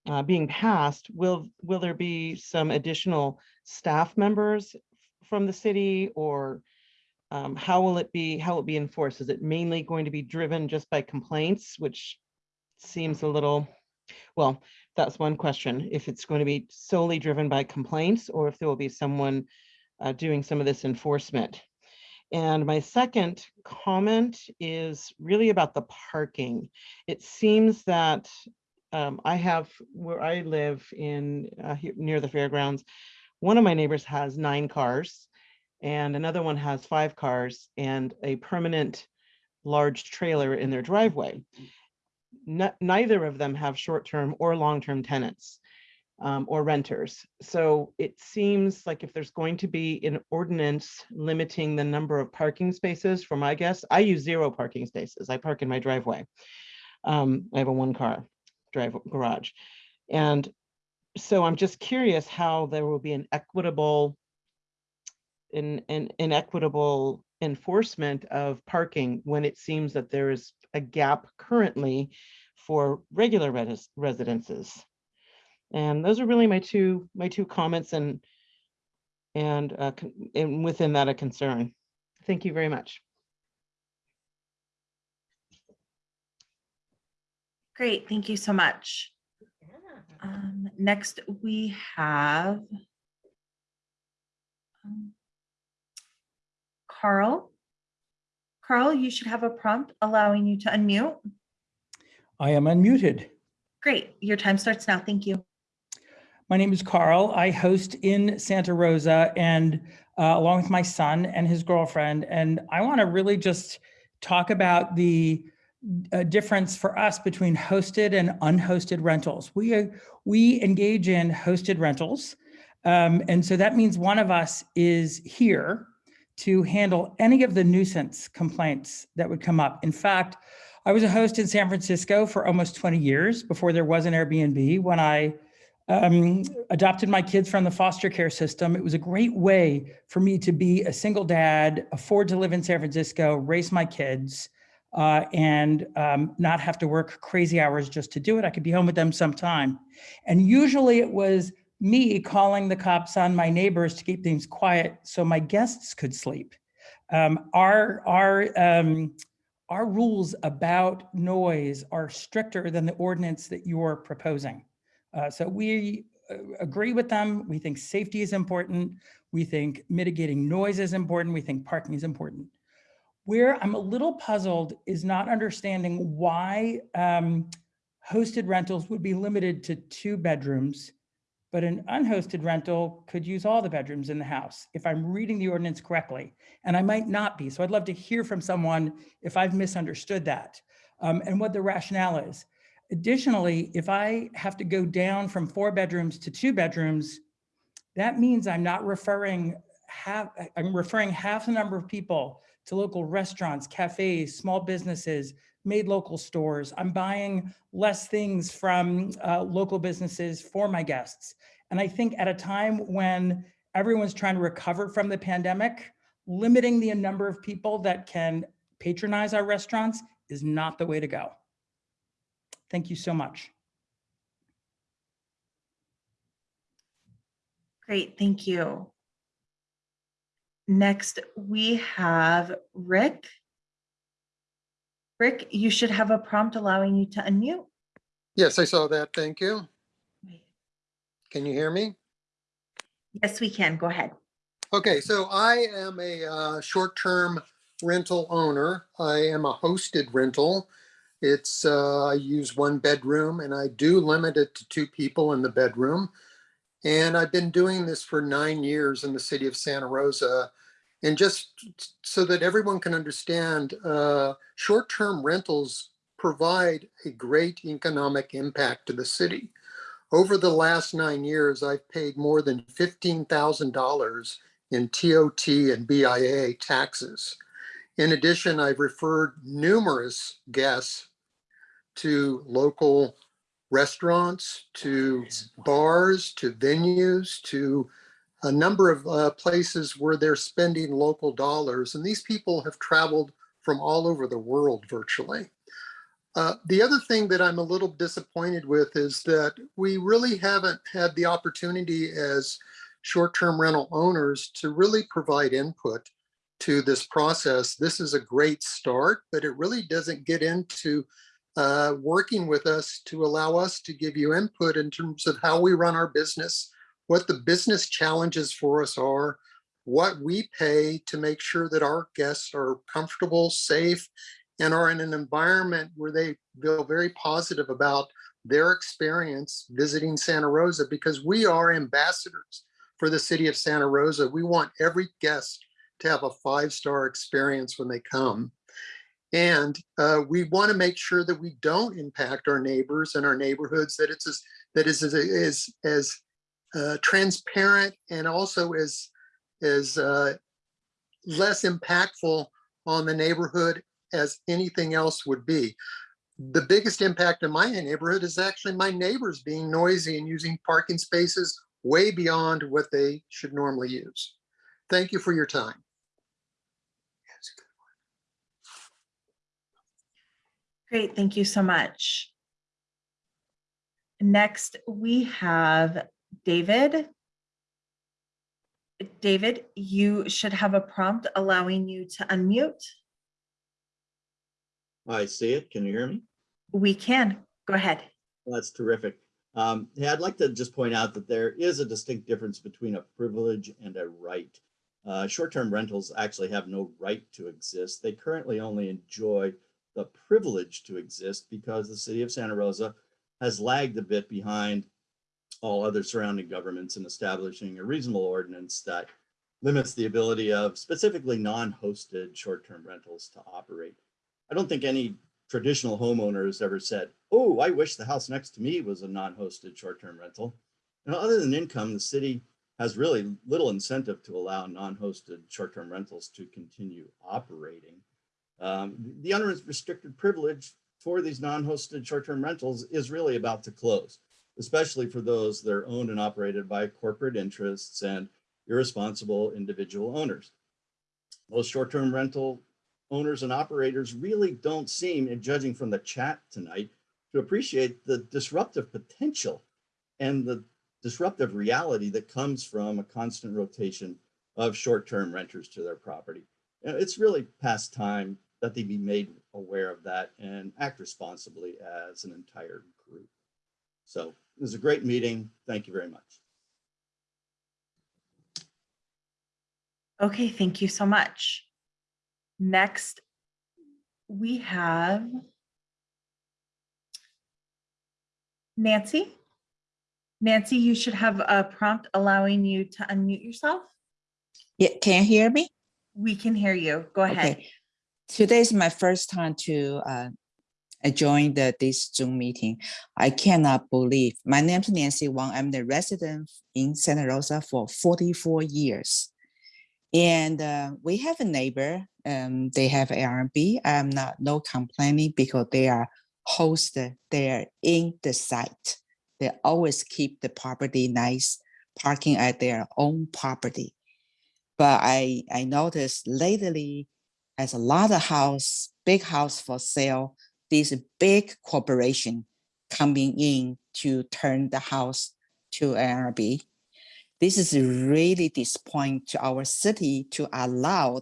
uh, being passed, will, will there be some additional staff members from the city or um, how will it be, how will it be enforced? Is it mainly going to be driven just by complaints, which seems a little, well, that's one question. If it's going to be solely driven by complaints or if there will be someone uh, doing some of this enforcement. And my second comment is really about the parking. It seems that um, I have, where I live in, uh, here near the fairgrounds, one of my neighbors has nine cars and another one has five cars and a permanent large trailer in their driveway. Ne- Neither of them have short-term or long-term tenants um, or renters. So it seems like if there's going to be an ordinance limiting the number of parking spaces for my guests, I use zero parking spaces. I park in my driveway. Um, I have a one-car drive garage. And so I'm just curious how there will be an equitable in, in, inequitable enforcement of parking when it seems that there is a gap currently for regular res- residences. And those are really my two, my two comments and, and, uh, and within that a concern. Thank you very much. Great, thank you so much. Um, next, we have um, Carl. Carl, you should have a prompt allowing you to unmute. I am unmuted. Great, your time starts now. Thank you. My name is Carl. I host in Santa Rosa and uh, along with my son and his girlfriend. And I want to really just talk about the uh, difference for us between hosted and unhosted rentals. We, uh, we engage in hosted rentals. Um, and so that means one of us is here to handle any of the nuisance complaints that would come up. In fact, I was a host in San Francisco for almost 20 years before there was an Airbnb. When I um, adopted my kids from the foster care system, it was a great way for me to be a single dad, afford to live in San Francisco, raise my kids, uh, and um, not have to work crazy hours just to do it. I could be home with them sometime. And usually it was me calling the cops on my neighbors to keep things quiet so my guests could sleep. Um, our, our, um, our rules about noise are stricter than the ordinance that you're proposing. Uh, so we uh, agree with them. We think safety is important. We think mitigating noise is important. We think parking is important. Where I'm a little puzzled is not understanding why um, hosted rentals would be limited to two bedrooms, but an unhosted rental could use all the bedrooms in the house, if I'm reading the ordinance correctly. And I might not be. So I'd love to hear from someone if I've misunderstood that um, and what the rationale is. Additionally, if I have to go down from four bedrooms to two bedrooms, that means I'm not referring half, I'm referring half the number of people to local restaurants, cafes, small businesses, made local stores. I'm buying less things from uh, local businesses for my guests. And I think at a time when everyone's trying to recover from the pandemic, limiting the number of people that can patronize our restaurants is not the way to go. Thank you so much. Great, thank you. Next, we have Rick. Rick, you should have a prompt allowing you to unmute. Yes, I saw that. Thank you. Can you hear me? Yes, we can. Go ahead. Okay, so I am a uh, short-term rental owner. I am a hosted rental. It's, uh, I use one bedroom and I do limit it to two people in the bedroom. And I've been doing this for nine years in the city of Santa Rosa. And just so that everyone can understand, uh, short-term rentals provide a great economic impact to the city. Over the last nine years, I've paid more than $15,000 in TOT and BIA taxes. In addition, I've referred numerous guests to local restaurants, to bars, to venues, to a number of uh, places where they're spending local dollars. And these people have traveled from all over the world virtually. Uh, the other thing that I'm a little disappointed with is that we really haven't had the opportunity as short-term rental owners to really provide input to this process. This is a great start, but it really doesn't get into uh, working with us to allow us to give you input in terms of how we run our business, what the business challenges for us are, what we pay to make sure that our guests are comfortable, safe, and are in an environment where they feel very positive about their experience visiting Santa Rosa because we are ambassadors for the city of Santa Rosa. We want every guest to have a five-star experience when they come. And uh, we want to make sure that we don't impact our neighbors and our neighborhoods, that it's as, that is as, as, as uh, transparent and also is as uh, less impactful on the neighborhood as anything else would be. The biggest impact in my neighborhood is actually my neighbors being noisy and using parking spaces way beyond what they should normally use. Thank you for your time. Great, thank you so much. Next, we have David. David, you should have a prompt allowing you to unmute. I see it. Can you hear me? We can, go ahead. That's terrific. Um, hey, I'd like to just point out that there is a distinct difference between a privilege and a right. Uh, Short-term rentals actually have no right to exist. They currently only enjoy the privilege to exist because the city of Santa Rosa has lagged a bit behind all other surrounding governments in establishing a reasonable ordinance that limits the ability of specifically non-hosted short-term rentals to operate. I don't think any traditional homeowner has ever said, oh, I wish the house next to me was a non-hosted short-term rental. Know, other than income, the city has really little incentive to allow non-hosted short-term rentals to continue operating. Um, the unrestricted privilege for these non-hosted short-term rentals is really about to close, especially for those that are owned and operated by corporate interests and irresponsible individual owners. Most short-term rental owners and operators really don't seem, in judging from the chat tonight, to appreciate the disruptive potential and the disruptive reality that comes from a constant rotation of short-term renters to their property. It's really past time that they be made aware of that and act responsibly as an entire group. So it was a great meeting. Thank you very much. Okay, thank you so much. Next, we have Nancy. Nancy, you should have a prompt allowing you to unmute yourself. Yeah, can you hear me? We can hear you. Go ahead. Okay. Today is my first time to uh, join the, this Zoom meeting. I cannot believe. My name is Nancy Wang. I'm the resident in Santa Rosa for 44 years. And uh, we have a neighbor, um, they have Airbnb. I'm not no complaining because they are hosted are in the site. They always keep the property nice, parking at their own property. But I, I noticed lately, as a lot of house, big house for sale, these big corporation coming in to turn the house to Airbnb. This is really disappointing to our city to allow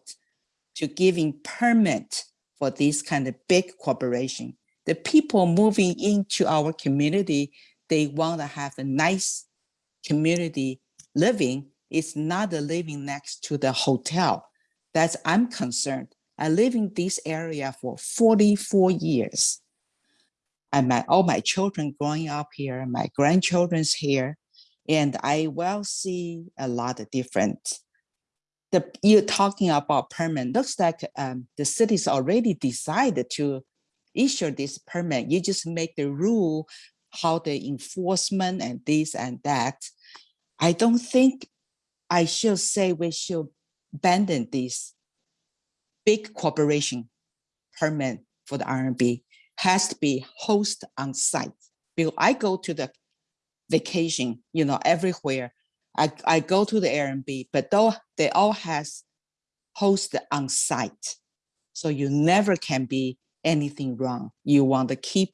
to giving permit for this kind of big corporation. The people moving into our community, they want to have a nice community living. It's not living next to the hotel. That's I'm concerned. I live in this area for 44 years. and my all my children growing up here, my grandchildren's here, and I will see a lot of different. The you're talking about permit looks like um, the city's already decided to issue this permit. You just make the rule how the enforcement and this and that. I don't think I should say we should abandon this big corporation permit for the RMB has to be host on site. Because I go to the vacation, you know, everywhere. I, I go to the Airbnb, but though they all has host on site. So you never can be anything wrong. You want to keep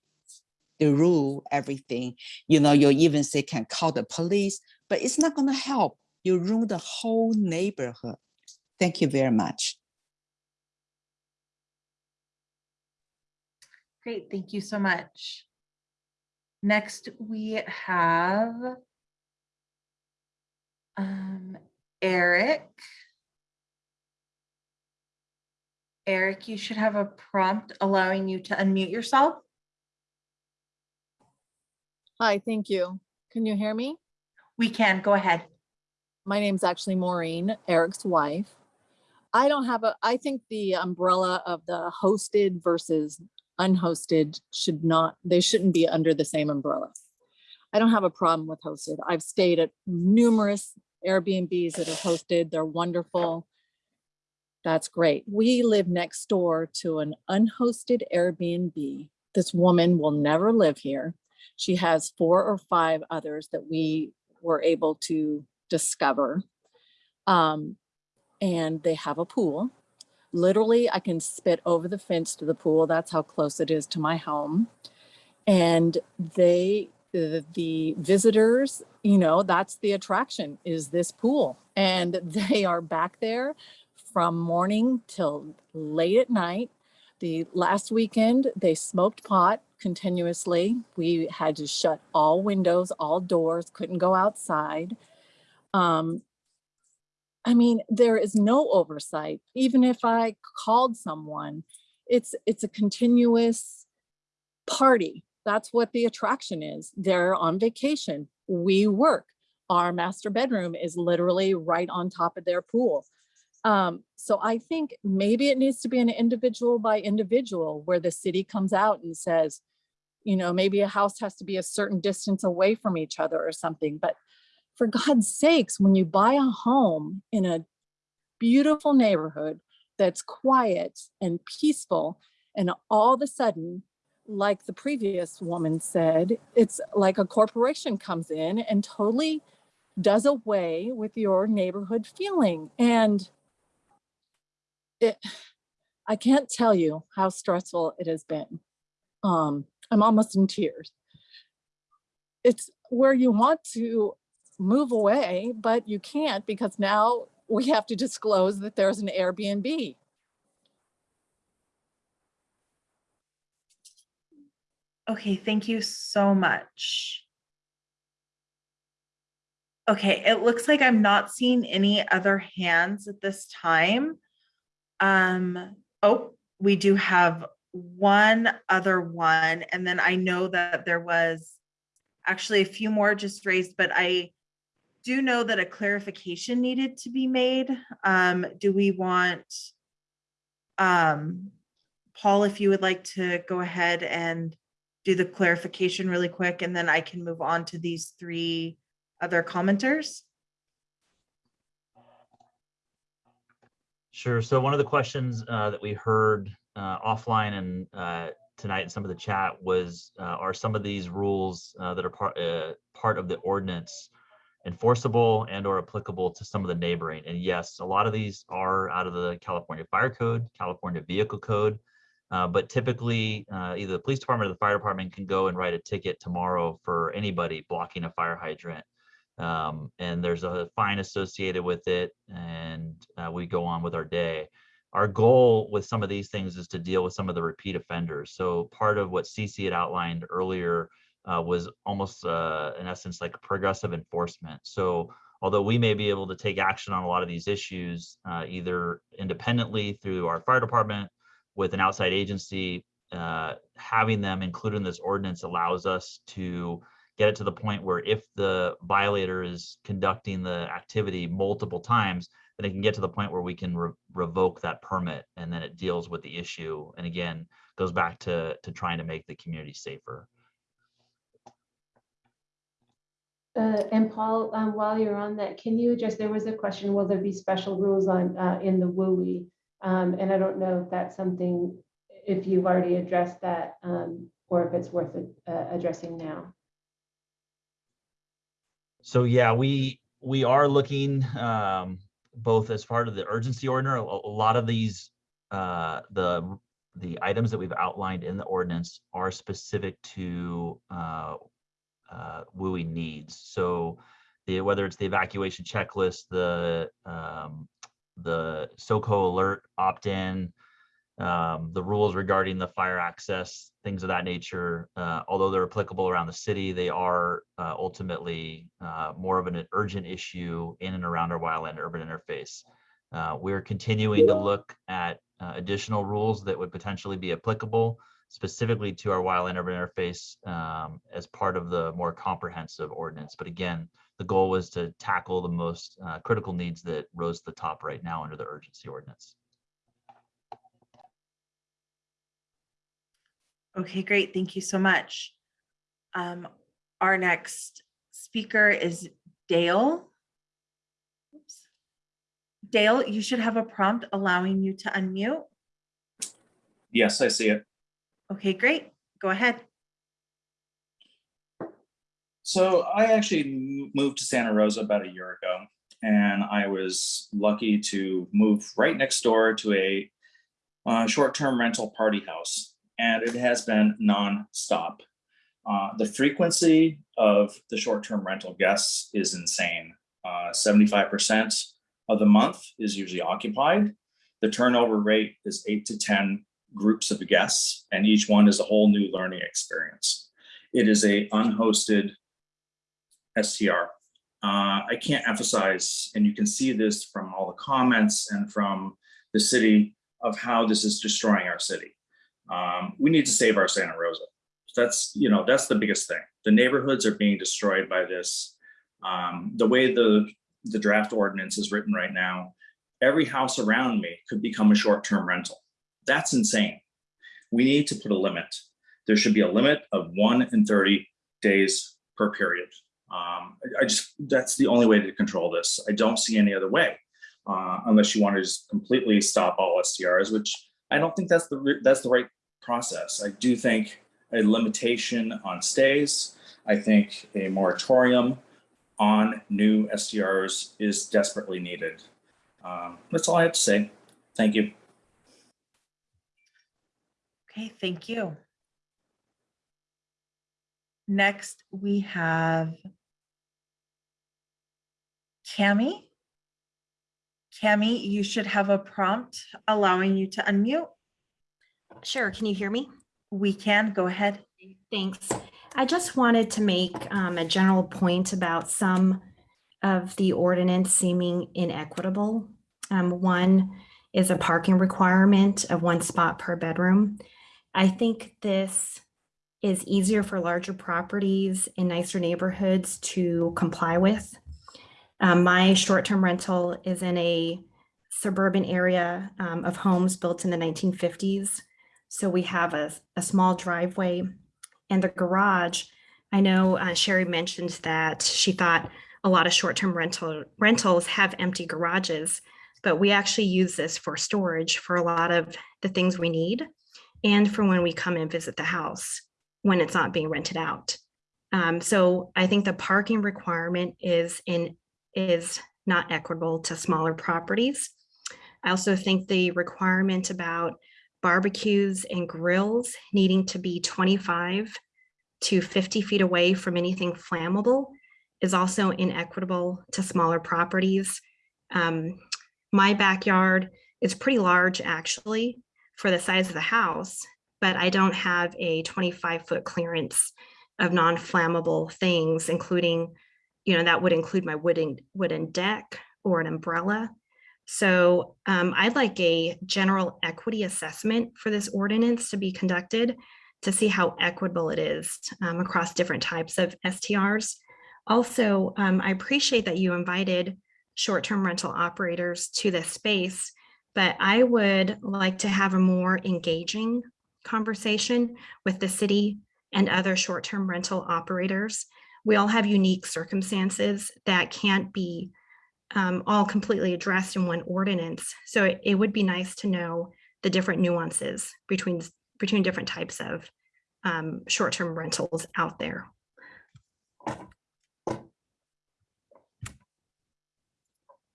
the rule, everything. You know, you even say can call the police, but it's not gonna help. You ruin the whole neighborhood. Thank you very much. Great, thank you so much. Next, we have um, Eric. Eric, you should have a prompt allowing you to unmute yourself. Hi, thank you. Can you hear me? We can, go ahead. My name's actually Maureen, Eric's wife. I don't have a, I think the umbrella of the hosted versus unhosted should not, they shouldn't be under the same umbrella. I don't have a problem with hosted. I've stayed at numerous Airbnbs that are hosted. They're wonderful. That's great. We live next door to an unhosted Airbnb. This woman will never live here. She has four or five others that we were able to discover. Um, and they have a pool. Literally, I can spit over the fence to the pool. That's how close it is to my home. And they, the, the visitors, you know, that's the attraction is this pool. And they are back there from morning till late at night. The last weekend, they smoked pot continuously. We had to shut all windows, all doors, couldn't go outside. Um, I mean, there is no oversight. Even if I called someone, it's it's a continuous party. That's what the attraction is. They're on vacation. We work. Our master bedroom is literally right on top of their pool. Um, so I think maybe it needs to be an individual by individual where the city comes out and says, you know, maybe a house has to be a certain distance away from each other or something. But for God's sakes, when you buy a home in a beautiful neighborhood that's quiet and peaceful, and all of a sudden, like the previous woman said, it's like a corporation comes in and totally does away with your neighborhood feeling. And it, I can't tell you how stressful it has been. Um, I'm almost in tears. It's where you want to move away, but you can't because now we have to disclose that there's an Airbnb. Okay, thank you so much. Okay, it looks like I'm not seeing any other hands at this time. Um, oh, we do have one other one, and then I know that there was actually a few more just raised, but I do know that a clarification needed to be made. Um, do we want um, Paul, if you would like to go ahead and do the clarification really quick, and then I can move on to these three other commenters. Sure. So one of the questions uh, that we heard uh, offline and uh, tonight in some of the chat was, uh, are some of these rules uh, that are part uh, part of the ordinance enforceable and or applicable to some of the neighboring? And yes, a lot of these are out of the California Fire Code, California Vehicle Code, uh, but typically uh, either the police department or the fire department can go and write a ticket tomorrow for anybody blocking a fire hydrant. Um, and there's a fine associated with it and uh, we go on with our day. Our goal with some of these things is to deal with some of the repeat offenders. So part of what CC had outlined earlier uh, was almost uh, in essence like progressive enforcement. So although we may be able to take action on a lot of these issues, uh, either independently through our fire department with an outside agency uh, having them included in this ordinance allows us to get it to the point where if the violator is conducting the activity multiple times, then it can get to the point where we can re- revoke that permit and then it deals with the issue. And again, goes back to, to trying to make the community safer. Uh, and Paul, um, while you're on that, can you address, there was a question, will there be special rules on, uh, in the WUI? Um, and I don't know if that's something, if you've already addressed that, um, or if it's worth, uh, addressing now. So yeah, we, we are looking, um, both as part of the urgency order, a, a lot of these, uh, the, the items that we've outlined in the ordinance are specific to, uh, WUI needs. So the, whether it's the evacuation checklist, the, um, the SOCO alert opt-in, um, the rules regarding the fire access, things of that nature, uh, although they're applicable around the city, they are uh, ultimately uh, more of an urgent issue in and around our wildland urban interface. Uh, we're continuing to look at uh, additional rules that would potentially be applicable specifically to our wildland urban interface um, as part of the more comprehensive ordinance. But again, the goal was to tackle the most uh, critical needs that rose to the top right now under the urgency ordinance. Okay, great. Thank you so much. Um, our next speaker is Dale. Oops. Dale, you should have a prompt allowing you to unmute. Yes, I see it. Okay, great. Go ahead. So I actually moved to Santa Rosa about a year ago, and I was lucky to move right next door to a uh, short-term rental party house, and it has been nonstop. Uh, the frequency of the short-term rental guests is insane. Uh, 75% of the month is usually occupied. The turnover rate is eight to 10 groups of guests, and each one is a whole new learning experience. It is a unhosted STR. Uh, I can't emphasize, and you can see this from all the comments and from the city of how this is destroying our city. Um, we need to save our Santa Rosa. That's, you know, that's the biggest thing. The neighborhoods are being destroyed by this. Um, the way the, the draft ordinance is written right now, every house around me could become a short-term rental. That's insane. We need to put a limit. There should be a limit of one in 30 days per period. Um, I, just, that's the only way to control this. I don't see any other way. Uh, unless you want to just completely stop all STRs, which I don't think that's the, that's the right process. I do think a limitation on stays. I think a moratorium on new STRs is desperately needed. Um, that's all I have to say. Thank you. Okay, thank you. Next, we have Cami. Cami, you should have a prompt allowing you to unmute. Sure, can you hear me? We can, go ahead. Thanks. I just wanted to make um, a general point about some of the ordinance seeming inequitable. Um, One is a parking requirement of one spot per bedroom. I think this is easier for larger properties in nicer neighborhoods to comply with. Um, my short-term rental is in a suburban area um, of homes built in the 1950s. So we have a, a small driveway and the garage. I know uh, Sherry mentioned that she thought a lot of short-term rental rentals have empty garages, but we actually use this for storage for a lot of the things we need and for when we come and visit the house when it's not being rented out. Um, so I think the parking requirement is in is not equitable to smaller properties. I also think the requirement about barbecues and grills needing to be 25 to 50 feet away from anything flammable is also inequitable to smaller properties. Um, my backyard is pretty large actually for the size of the house, but I don't have a 25 foot clearance of non-flammable things, including, you know, that would include my wooden wooden deck or an umbrella. So um, I'd like a general equity assessment for this ordinance to be conducted to see how equitable it is um, across different types of STRs. Also, um, I appreciate that you invited short-term rental operators to this space, but I would like to have a more engaging conversation with the city and other short-term rental operators. We all have unique circumstances that can't be um, all completely addressed in one ordinance. So it, it would be nice to know the different nuances between between different types of um, short-term rentals out there.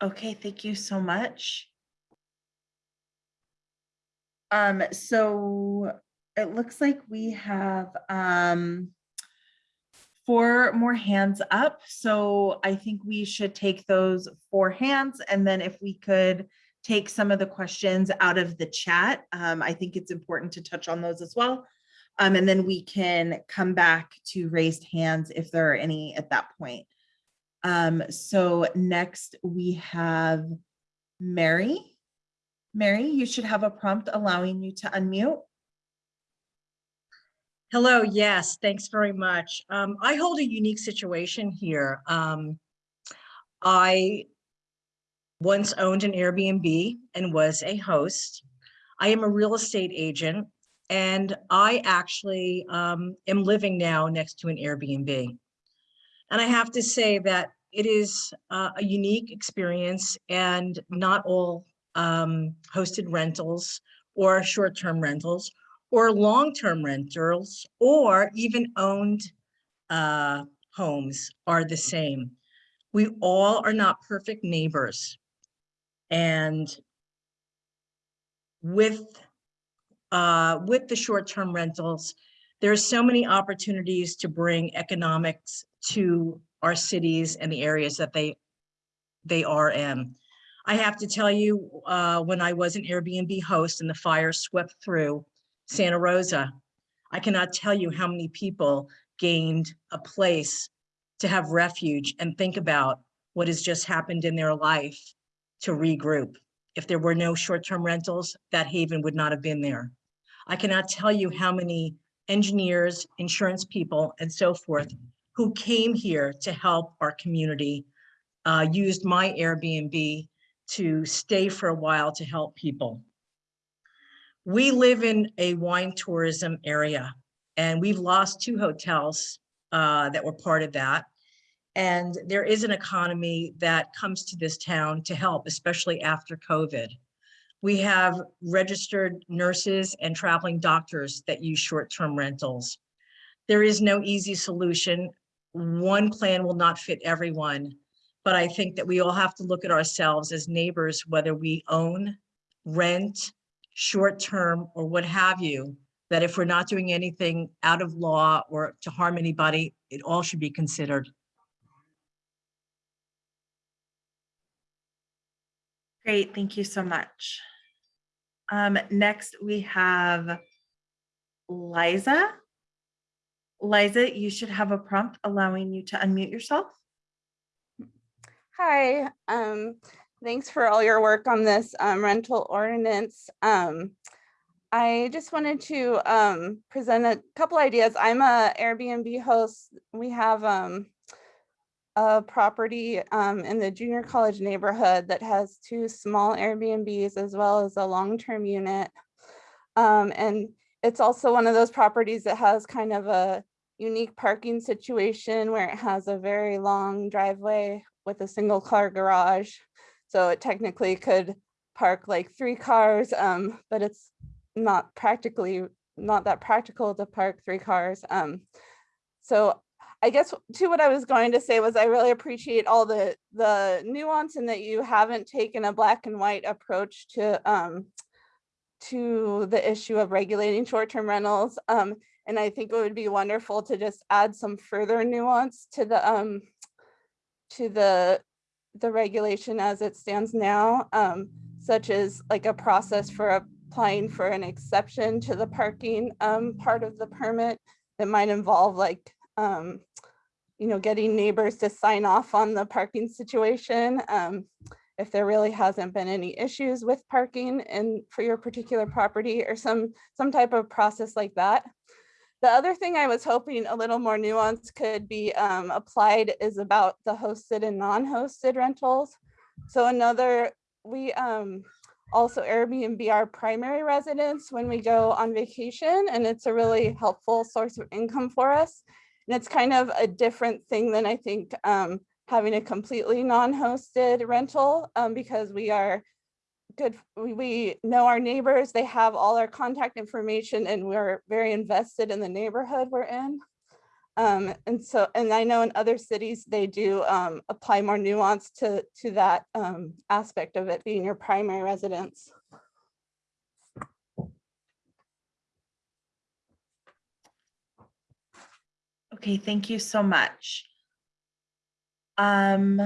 Okay, thank you so much. Um, so it looks like we have um four more hands up. So I think we should take those four hands and then if we could take some of the questions out of the chat, um, I think it's important to touch on those as well. Um, and then we can come back to raised hands if there are any at that point. Um, so next we have Mary. Mary, you should have a prompt allowing you to unmute. Hello, yes, thanks very much. Um, I hold a unique situation here. Um, I once owned an Airbnb and was a host. I am a real estate agent and I actually um, am living now next to an Airbnb. And I have to say that it is uh, a unique experience and not all um, hosted rentals or short-term rentals or long-term rentals or even owned uh, homes are the same. We all are not perfect neighbors. And with, uh, with the short-term rentals, there's so many opportunities to bring economics to our cities and the areas that they, they are in. I have to tell you, uh, when I was an Airbnb host and the fire swept through Santa Rosa, I cannot tell you how many people gained a place to have refuge and think about what has just happened in their life to regroup. If there were no short-term rentals, that haven would not have been there. I cannot tell you how many engineers, insurance people, and so forth who came here to help our community, uh, used my Airbnb to stay for a while to help people. We live in a wine tourism area and we've lost two hotels uh, that were part of that. And there is an economy that comes to this town to help, especially after COVID. We have registered nurses and traveling doctors that use short-term rentals. There is no easy solution. One plan will not fit everyone, but I think that we all have to look at ourselves as neighbors, whether we own, rent, short-term, or what have you, that if we're not doing anything out of law or to harm anybody, it all should be considered. Great, thank you so much. Um, next we have Liza. Liza, you should have a prompt allowing you to unmute yourself. Hi, um, thanks for all your work on this um, rental ordinance. Um, I just wanted to um, present a couple ideas. I'm a Airbnb host. We have um, a property um, in the junior college neighborhood that has two small Airbnbs as well as a long-term unit. And it's also one of those properties that has kind of a unique parking situation where it has a very long driveway with a single car garage. So it technically could park like three cars, um, but it's not practically not that practical to park three cars. Um, so I guess to what I was going to say was I really appreciate all the the nuance and that you haven't taken a black and white approach to um, to the issue of regulating short-term rentals. Um, and I think it would be wonderful to just add some further nuance to the um, to the the regulation as it stands now, um, such as like a process for applying for an exception to the parking um, part of the permit that might involve like, um, you know, getting neighbors to sign off on the parking situation. Um, if there really hasn't been any issues with parking and for your particular property or some, some type of process like that. The other thing I was hoping a little more nuance could be um, applied is about the hosted and non-hosted rentals. So another, we um, also Airbnb our primary residence when we go on vacation and it's a really helpful source of income for us. And it's kind of a different thing than I think um, having a completely non-hosted rental um, because we are good, we, know our neighbors, they have all our contact information and we're very invested in the neighborhood we're in. Um, and so, and I know in other cities, they do um, apply more nuance to, to that um, aspect of it being your primary residence. Okay, thank you so much. Um,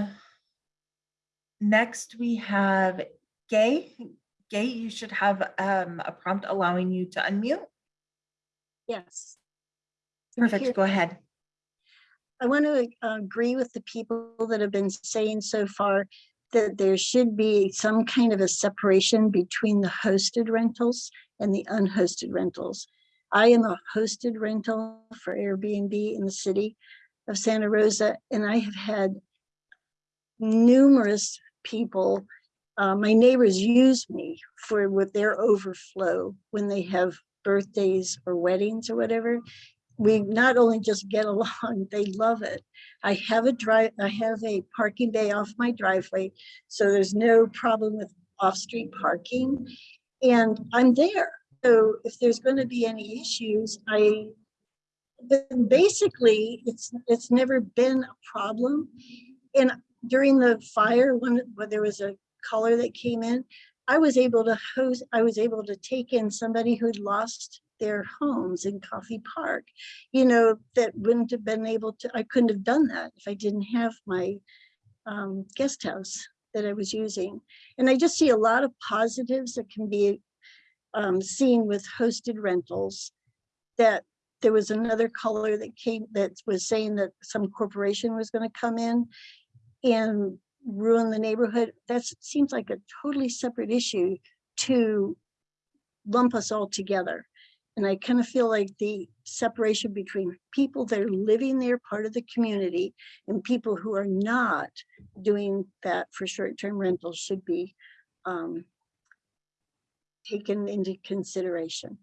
next we have Gay. Gay, you should have um, a prompt allowing you to unmute. Yes. Can you hear- Perfect, go ahead. I want to agree with the people that have been saying so far that there should be some kind of a separation between the hosted rentals and the unhosted rentals. I am a hosted rental for Airbnb in the city of Santa Rosa, and I have had numerous people, uh, my neighbors use me for with their overflow when they have birthdays or weddings or whatever we not only just get along, they love it. I have a drive, I have a parking bay off my driveway, so there's no problem with off-street parking. And I'm there. So if there's going to be any issues, I basically it's it's never been a problem. And during the fire, when, when there was a caller that came in, I was able to host, I was able to take in somebody who'd lost their homes in Coffey Park, you know, that wouldn't have been able to, I couldn't have done that if I didn't have my um, guest house that I was using. And I just see a lot of positives that can be um, seen with hosted rentals that there was another caller that came that was saying that some corporation was going to come in and ruin the neighborhood. That seems like a totally separate issue to lump us all together. And I kind of feel like the separation between people that are living there, part of the community, and people who are not doing that for short-term rentals should be um, taken into consideration.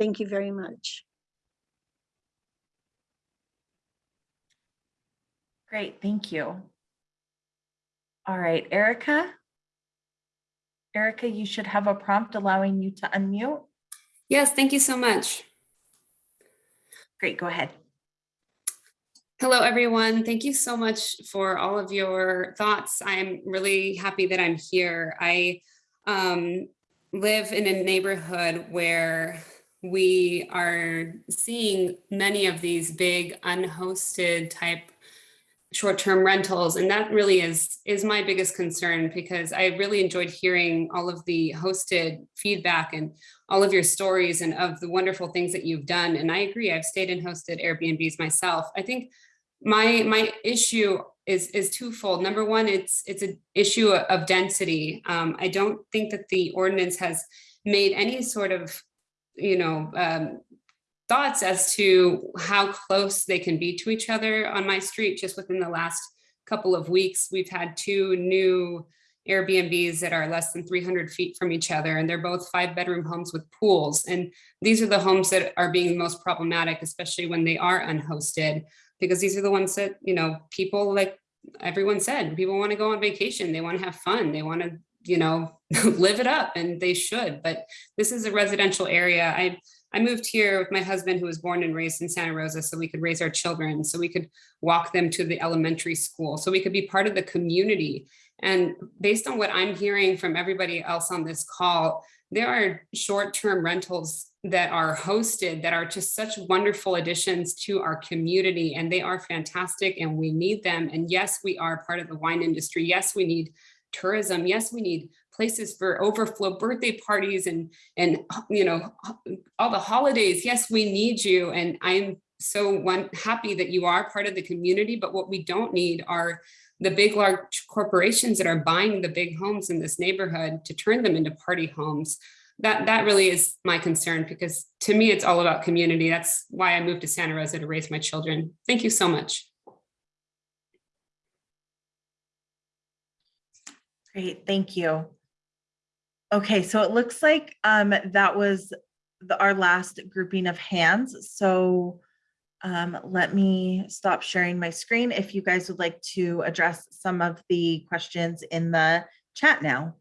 Thank you very much. Great, thank you. All right, Erica. Erica, you should have a prompt allowing you to unmute. Yes, thank you so much. Great, go ahead. Hello, everyone. Thank you so much for all of your thoughts. I'm really happy that I'm here. I um, live in a neighborhood where we are seeing many of these big unhosted type short-term rentals and that really is is my biggest concern because i really enjoyed hearing all of the hosted feedback and all of your stories and of the wonderful things that you've done and i agree i've stayed in hosted airbnbs myself. I think my my issue is is twofold. Number one it's it's an issue of density. Um, i don't think that the ordinance has made any sort of you know um, thoughts as to how close they can be to each other on my street. Just within the last couple of weeks, we've had two new Airbnbs that are less than 300 feet from each other, and they're both five bedroom homes with pools. And these are the homes that are being most problematic, especially when they are unhosted, because these are the ones that, you know, people like everyone said, people want to go on vacation, they want to have fun, they want to, you know, live it up, and they should. But this is a residential area. I I moved here with my husband who was born and raised in Santa Rosa so we could raise our children, so we could walk them to the elementary school, so we could be part of the community. And based on what I'm hearing from everybody else on this call, there are short-term rentals that are hosted that are just such wonderful additions to our community and they are fantastic and we need them. And yes, we are part of the wine industry. Yes, we need tourism. Yes, we need places for overflow birthday parties and and you know all the holidays yes we need you and i'm so one happy that you are part of the community but what we don't need are the big, large corporations that are buying the big homes in this neighborhood to turn them into party homes. That, that really is my concern because to me, it's all about community. That's why I moved to Santa Rosa to raise my children. Thank you so much. Great, thank you. Okay, so it looks like um, that was the, our last grouping of hands. So um, let me stop sharing my screen if you guys would like to address some of the questions in the chat now.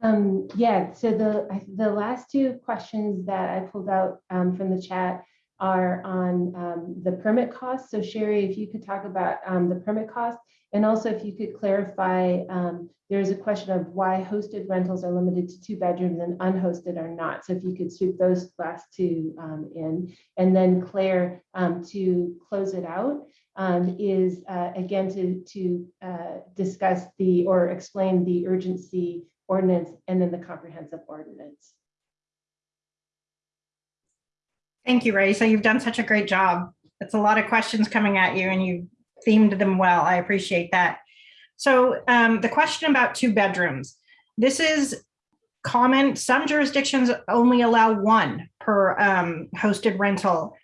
Um, yeah, so the, the last two questions that I pulled out um, from the chat are on um, the permit costs. So Sherry, if you could talk about um, the permit cost and also if you could clarify, um, there's a question of why hosted rentals are limited to two bedrooms and unhosted are not. So if you could sweep those last two um, in. And then Claire, um, to close it out, um, is uh, again to, to uh, discuss the, or explain the urgency ordinance and then the comprehensive ordinance. Thank you, Raisa. You've done such a great job. It's a lot of questions coming at you and you themed them well. I appreciate that. So um, the question about two bedrooms. This is common. Some jurisdictions only allow one per um, hosted rental.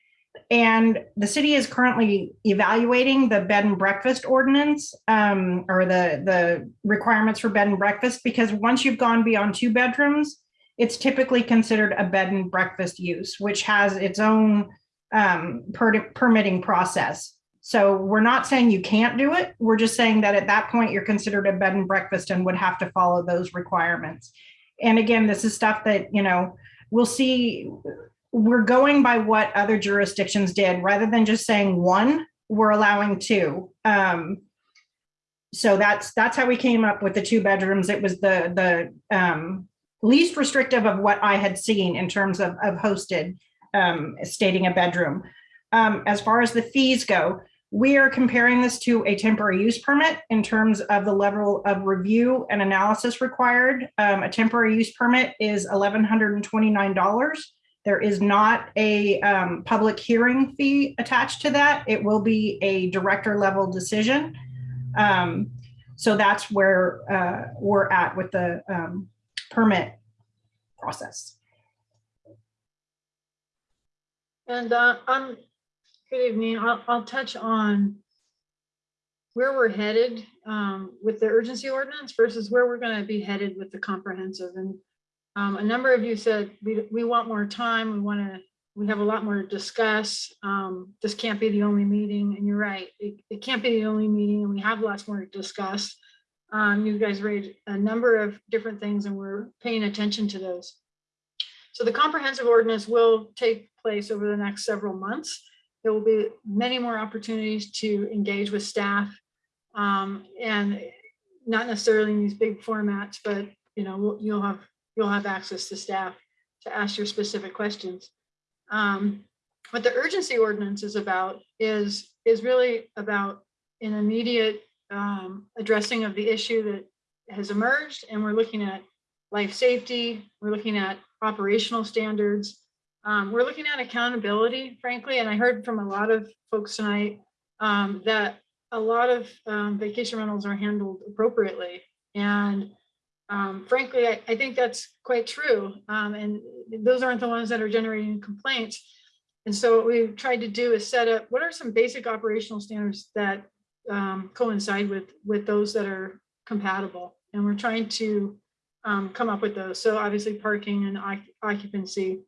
And the city is currently evaluating the bed and breakfast ordinance um, or the, the requirements for bed and breakfast because once you've gone beyond two bedrooms, it's typically considered a bed and breakfast use, which has its own um, per- permitting process. So we're not saying you can't do it. We're just saying that at that point, you're considered a bed and breakfast and would have to follow those requirements. And again, this is stuff that, you know, we'll see. We're going by what other jurisdictions did rather than just saying one, we're allowing two. Um, so that's that's how we came up with the two bedrooms. It was the the um, least restrictive of what I had seen in terms of, of hosted um, stating a bedroom. Um, as far as the fees go, we are comparing this to a temporary use permit in terms of the level of review and analysis required. Um, a temporary use permit is $1,129. There is not a um, public hearing fee attached to that. It will be a director level decision. Um, so that's where uh, we're at with the um, permit process. And uh, um, good evening. I'll, I'll touch on where we're headed um, with the urgency ordinance versus where we're going to be headed with the comprehensive. And um, a number of you said we, we want more time. We want to, we have a lot more to discuss. Um, this can't be the only meeting. And you're right, it, it can't be the only meeting and we have lots more to discuss. Um, you guys raised a number of different things and we're paying attention to those. So the comprehensive ordinance will take place over the next several months. There will be many more opportunities to engage with staff um, and not necessarily in these big formats, but you know, you'll have, you'll have access to staff to ask your specific questions. Um, what the urgency ordinance is about is, is really about an immediate um, addressing of the issue that has emerged. And we're looking at life safety, we're looking at operational standards, um, we're looking at accountability, frankly, and I heard from a lot of folks tonight um, that a lot of um, vacation rentals are handled appropriately. And um, frankly, I, I think that's quite true. Um, and those aren't the ones that are generating complaints. And so what we've tried to do is set up, what are some basic operational standards that um, coincide with, with those that are compatible? And we're trying to um, come up with those. So obviously parking and occupancy,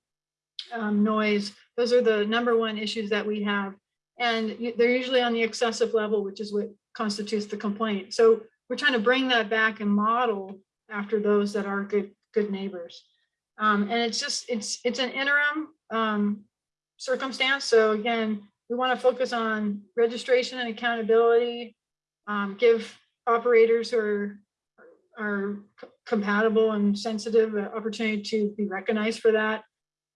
um, noise, those are the number one issues that we have. And they're usually on the excessive level, which is what constitutes the complaint. So we're trying to bring that back and model after those that are good, good neighbors. Um, and it's just, it's, it's an interim um, circumstance. So again, we want to focus on registration and accountability, um, give operators who are, are compatible and sensitive an opportunity to be recognized for that.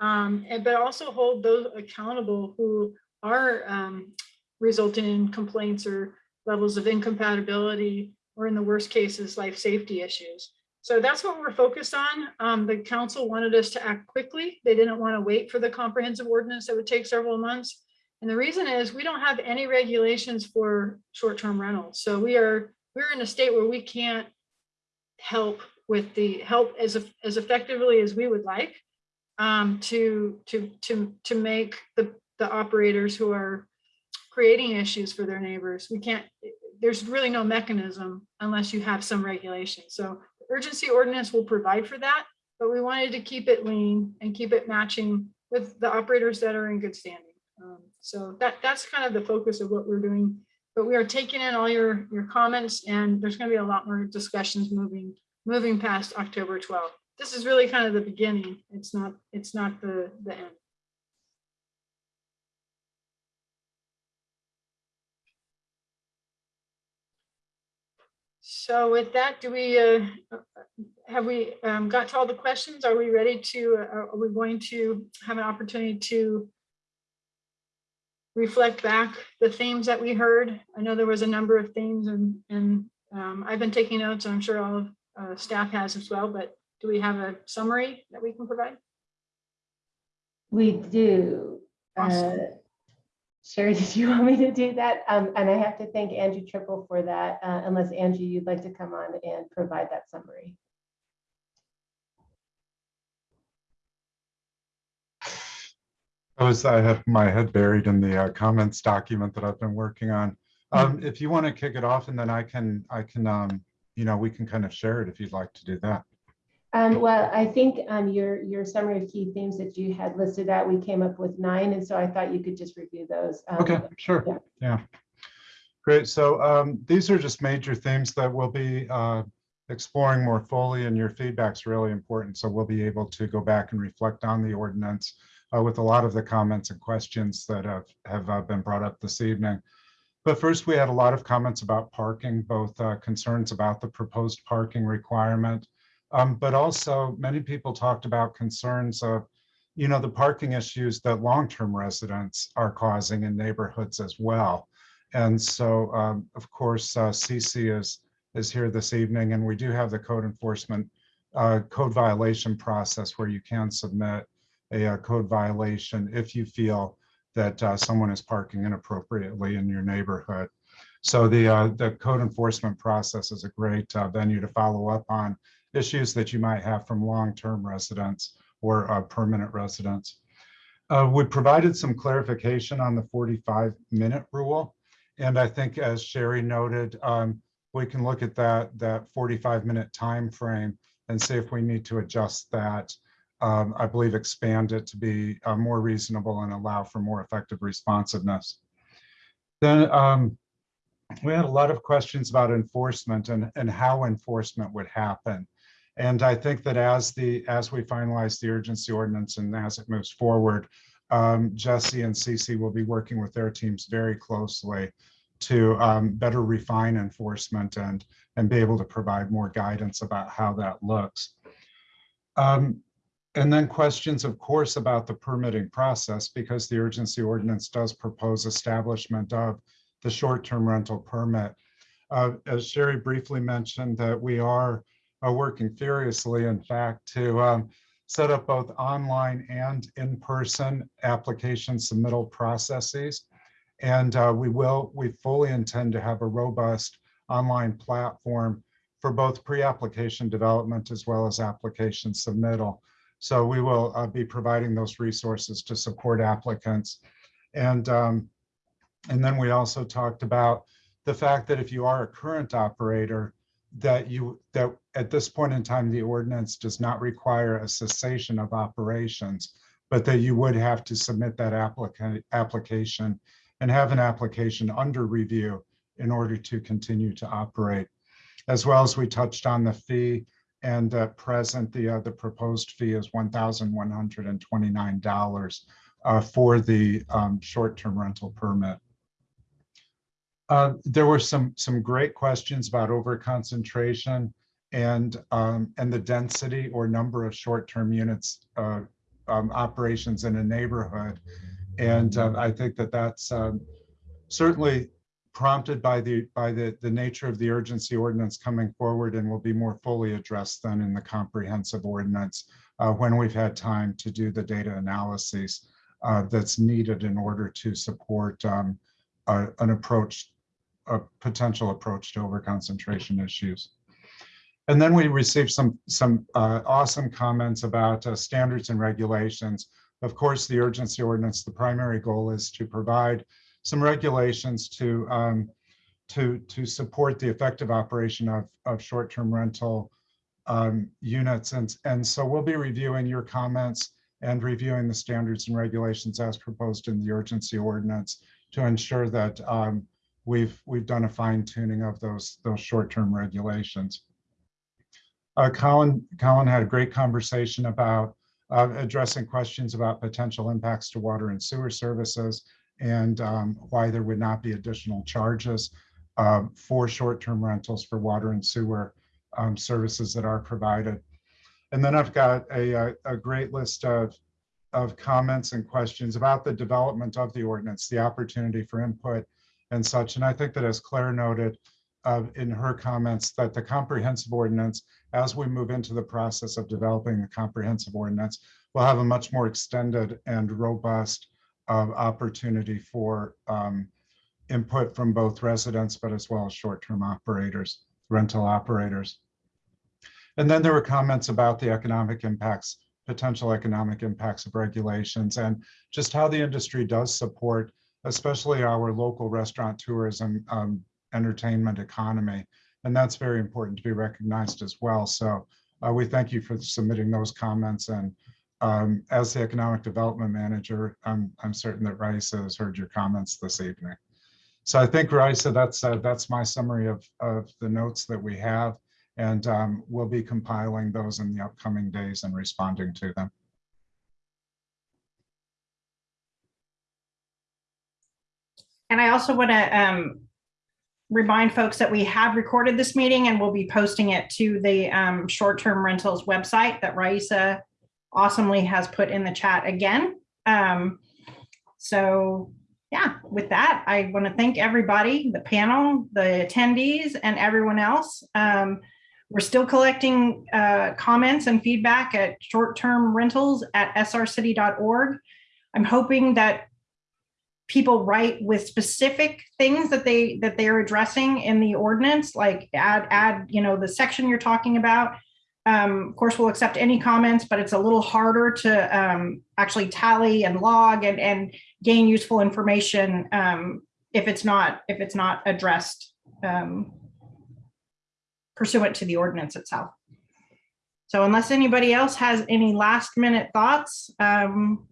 Um, and, but also hold those accountable who are um, resulting in complaints or levels of incompatibility, or in the worst cases, life safety issues. So that's what we're focused on. Um, the council wanted us to act quickly. They didn't want to wait for the comprehensive ordinance that would take several months. And the reason is we don't have any regulations for short-term rentals. So we are, we're in a state where we can't help with the help as, as effectively as we would like um, to, to, to, to make the, the operators who are creating issues for their neighbors. We can't, there's really no mechanism unless you have some regulation. So the urgency ordinance will provide for that, but we wanted to keep it lean and keep it matching with the operators that are in good standing. Um, So that, that's kind of the focus of what we're doing. But we are taking in all your, your comments and there's gonna be a lot more discussions moving, moving past October 12th. This is really kind of the beginning. It's not, it's not the, the end. So with that, do we, uh, have we um, got to all the questions? Are we ready to, uh, are we going to have an opportunity to reflect back the themes that we heard? I know there was a number of themes and, and um, I've been taking notes. I'm sure all of uh, staff has as well, but do we have a summary that we can provide? We do. Uh, Awesome. Sherry, did you want me to do that? Um, And I have to thank Angie Triple for that, uh, unless Angie, you'd like to come on and provide that summary. I was, I have my head buried in the uh, comments document that I've been working on. Um, If you want to kick it off and then I can, I can, um, you know, we can kind of share it if you'd like to do that. Um, well, I think, um, your, your summary of key themes that you had listed out, we came up with nine, and so I thought you could just review those. um, Okay, sure. yeah. Yeah. Great. So um, these are just major themes that we'll be uh, exploring more fully and your feedback's really important. So we'll be able to go back and reflect on the ordinance uh, with a lot of the comments and questions that have, have uh, been brought up this evening. But first, we had a lot of comments about parking, both uh, concerns about the proposed parking requirement, um, but also many people talked about concerns of, you know, the parking issues that long-term residents are causing in neighborhoods as well. And so, um, of course, uh, CC is, is here this evening, and we do have the code enforcement uh, code violation process where you can submit a, uh code violation if you feel that uh, someone is parking inappropriately in your neighborhood. So the, uh, the code enforcement process is a great uh, venue to follow up on issues that you might have from long-term residents or uh, permanent residents. Uh, We provided some clarification on the 45-minute rule. And I think as Sherry noted, um, we can look at that, that 45-minute time frame and see if we need to adjust that. Um, I believe expand it to be uh, more reasonable and allow for more effective responsiveness. Then um, we had a lot of questions about enforcement and, and how enforcement would happen. And I think that as the, as we finalize the urgency ordinance and as it moves forward, um, Jesse and Cece will be working with their teams very closely to um, better refine enforcement and, and be able to provide more guidance about how that looks. Um, and then questions, of course, about the permitting process, because the urgency ordinance does propose establishment of the short-term rental permit. Uh, as Sherry briefly mentioned, that we are uh, working furiously, in fact, to um, set up both online and in-person application submittal processes. And uh, we will, we fully intend to have a robust online platform for both pre-application development as well as application submittal. So we will uh, be providing those resources to support applicants. And, um, and then we also talked about the fact that if you are a current operator, that you, that at this point in time, the ordinance does not require a cessation of operations, but that you would have to submit that applica application and have an application under review in order to continue to operate. As well as we touched on the fee and at present, the, uh, the proposed fee is $1,129 uh, for the um, short-term rental permit. Uh, there were some, some great questions about overconcentration and, um, and the density or number of short-term units uh, um, operations in a neighborhood. And uh, I think that that's um, certainly prompted by the by the the nature of the urgency ordinance coming forward and will be more fully addressed than in the comprehensive ordinance uh, when we've had time to do the data analyses uh, that's needed in order to support um, a- an approach, a potential approach to overconcentration issues. And then we received some, some uh, awesome comments about uh, standards and regulations. Of course, the urgency ordinance, the primary goal is to provide some regulations to, um, to, to support the effective operation of, of short-term rental um, units. And, and so we'll be reviewing your comments and reviewing the standards and regulations as proposed in the urgency ordinance to ensure that um, we've, we've done a fine tuning of those, those short-term regulations. Uh, Colin, Colin had a great conversation about uh, addressing questions about potential impacts to water and sewer services and um, why there would not be additional charges uh, for short-term rentals for water and sewer um, services that are provided. And then I've got a, a, a great list of, of comments and questions about the development of the ordinance, the opportunity for input and such. And I think that as Claire noted uh, in her comments, that the comprehensive ordinance, as we move into the process of developing the comprehensive ordinance, will have a much more extended and robust uh, opportunity for um, input from both residents, but as well as short-term operators, rental operators. And then there were comments about the economic impacts, potential economic impacts of regulations and just how the industry does support, especially our local restaurant tourism, um, entertainment economy. And that's very important to be recognized as well. So uh, we thank you for submitting those comments. And um, as the economic development manager, I'm, I'm certain that Raisa has heard your comments this evening. So I think Raisa, that's uh, that's my summary of, of the notes that we have. And um, we'll be compiling those in the upcoming days and responding to them. And I also want to um, remind folks that we have recorded this meeting and we'll be posting it to the um, short-term rentals website that Raisa awesomely has put in the chat again. Um, so yeah, with that, I want to thank everybody, the panel, the attendees, and everyone else. Um, we're still collecting uh, comments and feedback at short-term rentals at srcity.org. I'm hoping that people write with specific things that they that they are addressing in the ordinance, like add add you know the section you're talking about. Um, of course, we'll accept any comments, but it's a little harder to um, actually tally and log and and gain useful information um, if it's not if it's not addressed um, pursuant to the ordinance itself. So unless anybody else has any last minute thoughts, um,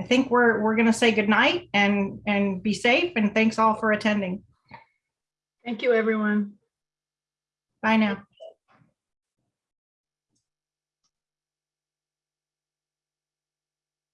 I think we're we're going to say goodnight and and be safe and thanks all for attending. Thank you, everyone. Bye now.